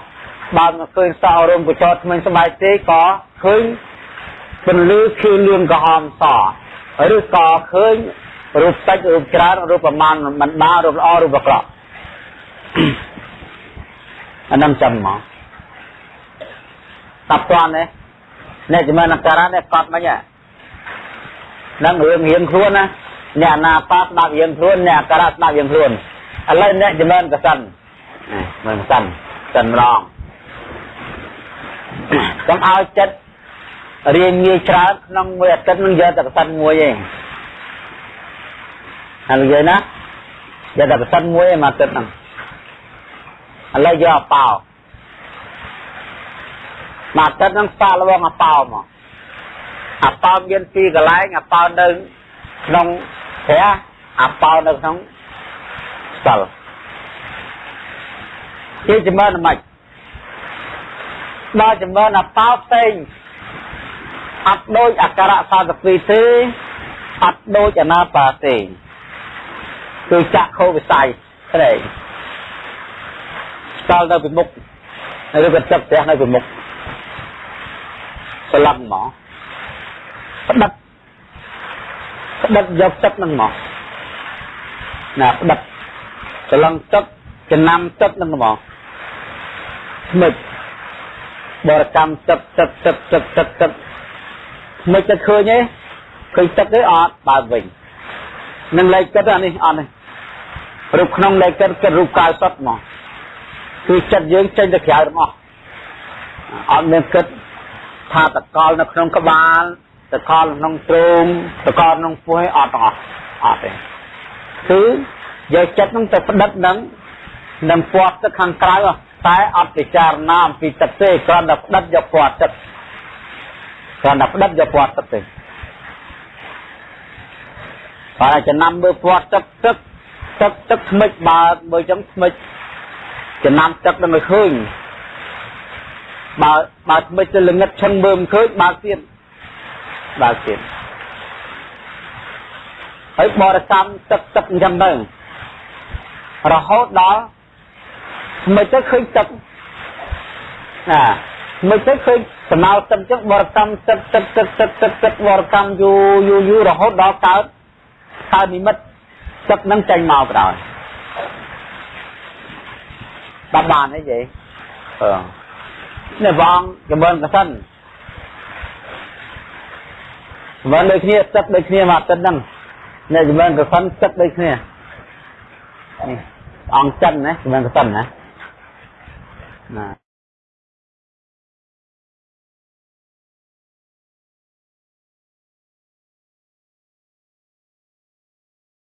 បើមិនឃើញសក់រួមបញ្ចូលថ្មីស្បែកទេក៏ឃើញពន្លឺខៀវលឿងក្រហមសឬក៏ឃើញរូបតិចរូបច្រើនរូបប្រមាណមិនបានរូបល្អរូបអាក្រក់អានឹងចាំមកតាប់តាន់នេះ អ្នកជំនាញអក្សរនេះកត់មិញហ្នឹងរឿងរៀងខ្លួនណាអ្នកណាប៉ាស្ដាប់រៀងខ្លួនអ្នកអក្សរស្ដាប់រៀងខ្លួនឥឡូវអ្នកជំនាញកសិនមើលសិនសិនម្ដងកុំឲ្យចិត្តរៀនងាយច្រើនក្នុងមួយអាទិត្យនឹងយកតែកសិនមួយឯងហើយនិយាយណាយកតែប្រសិនមួយឯមកទឹកហ្នឹងឥឡូវយកអប៉ោ មកទឹកហ្នឹងសាកល្បងអប៉ោមកអប៉ោមានពីរកន្លែងអប៉ោនៅក្នុងព្រះអប៉ោនៅក្នុងសិលជាចំណើមិនដល់ចំណើអប៉ោផ្សេងអត់ដូចអក្សរ32ទេអត់ដូចអនាបាទេគឺចាក់ខោវិស័យព្រែកស្គាល់នៅពីមុខឬក៏ទឹកផ្ទះនៅពីមុខ ស្លឹងមកផ្ដិតផ្ដិតយកទឹកនឹងមកណាផ្ដិតស្លឹងទឹកចំណាំទឹកនឹងមកស្មិចបរកម្មទឹកទឹកទឹកទឹកទឹកទឹកស្មិចទឹកឃើញទេឃើញទឹកទេអត់បើវិញនឹងលេខគិតអានេះអត់នេះរូបក្នុងលេខគិតគិតរូបកាយសុទ្ធមកគឺចិត្តយើងចេញទៅក្រៅទាំងអស់អត់មានគិត ថាតកលនៅក្នុងក្បាលតកលក្នុងទ្រូងតកលក្នុងពោះអត់ទាំងអស់អត់ទេគឺយកចិត្តនឹងទៅផ្ដិតនឹងនឹងពាត់ទឹកខាងក្រៅតែអត់ពិចារណាអំពីទឹកទេគ្រាន់តែផ្ដិតយកពាត់ទឹកគ្រាន់តែផ្ដិតយកពាត់ទឹកទេហើយចំណាំមើលពាត់ទឹកទឹកទឹកទឹកថ្មិចបើមើលចឹងថ្មិចចំណាំទឹកនឹងឲ្យឃើញ បើបើថ្មិចទៅល្ងឹតឈឹងមើលមិនឃើញបើកទៀតបើកទៀតហើយបរិកម្មទឹកទឹកអញ្ចឹងទៅរហូតដល់មិនទៅឃើញទឹកណាមិនទៅឃើញសំណល់ទឹកអញ្ចឹងបរិកម្មទឹកទឹកទឹកទឹកទឹកទឹកបរិកម្មយូរយូរយូររហូតដល់កើតកើតនិមិត្តទឹកនឹងចេញមកបណ្ដោយដល់បានអីយេអឺ នេះវងចម្រើនកសិនចម្រើនដូចគ្នាទឹកដូចគ្នាមកទឹកហ្នឹងនេះចម្រើនកសិនទឹកដូចគ្នានេះអង្គចិនណាចម្រើនកសិនណាណា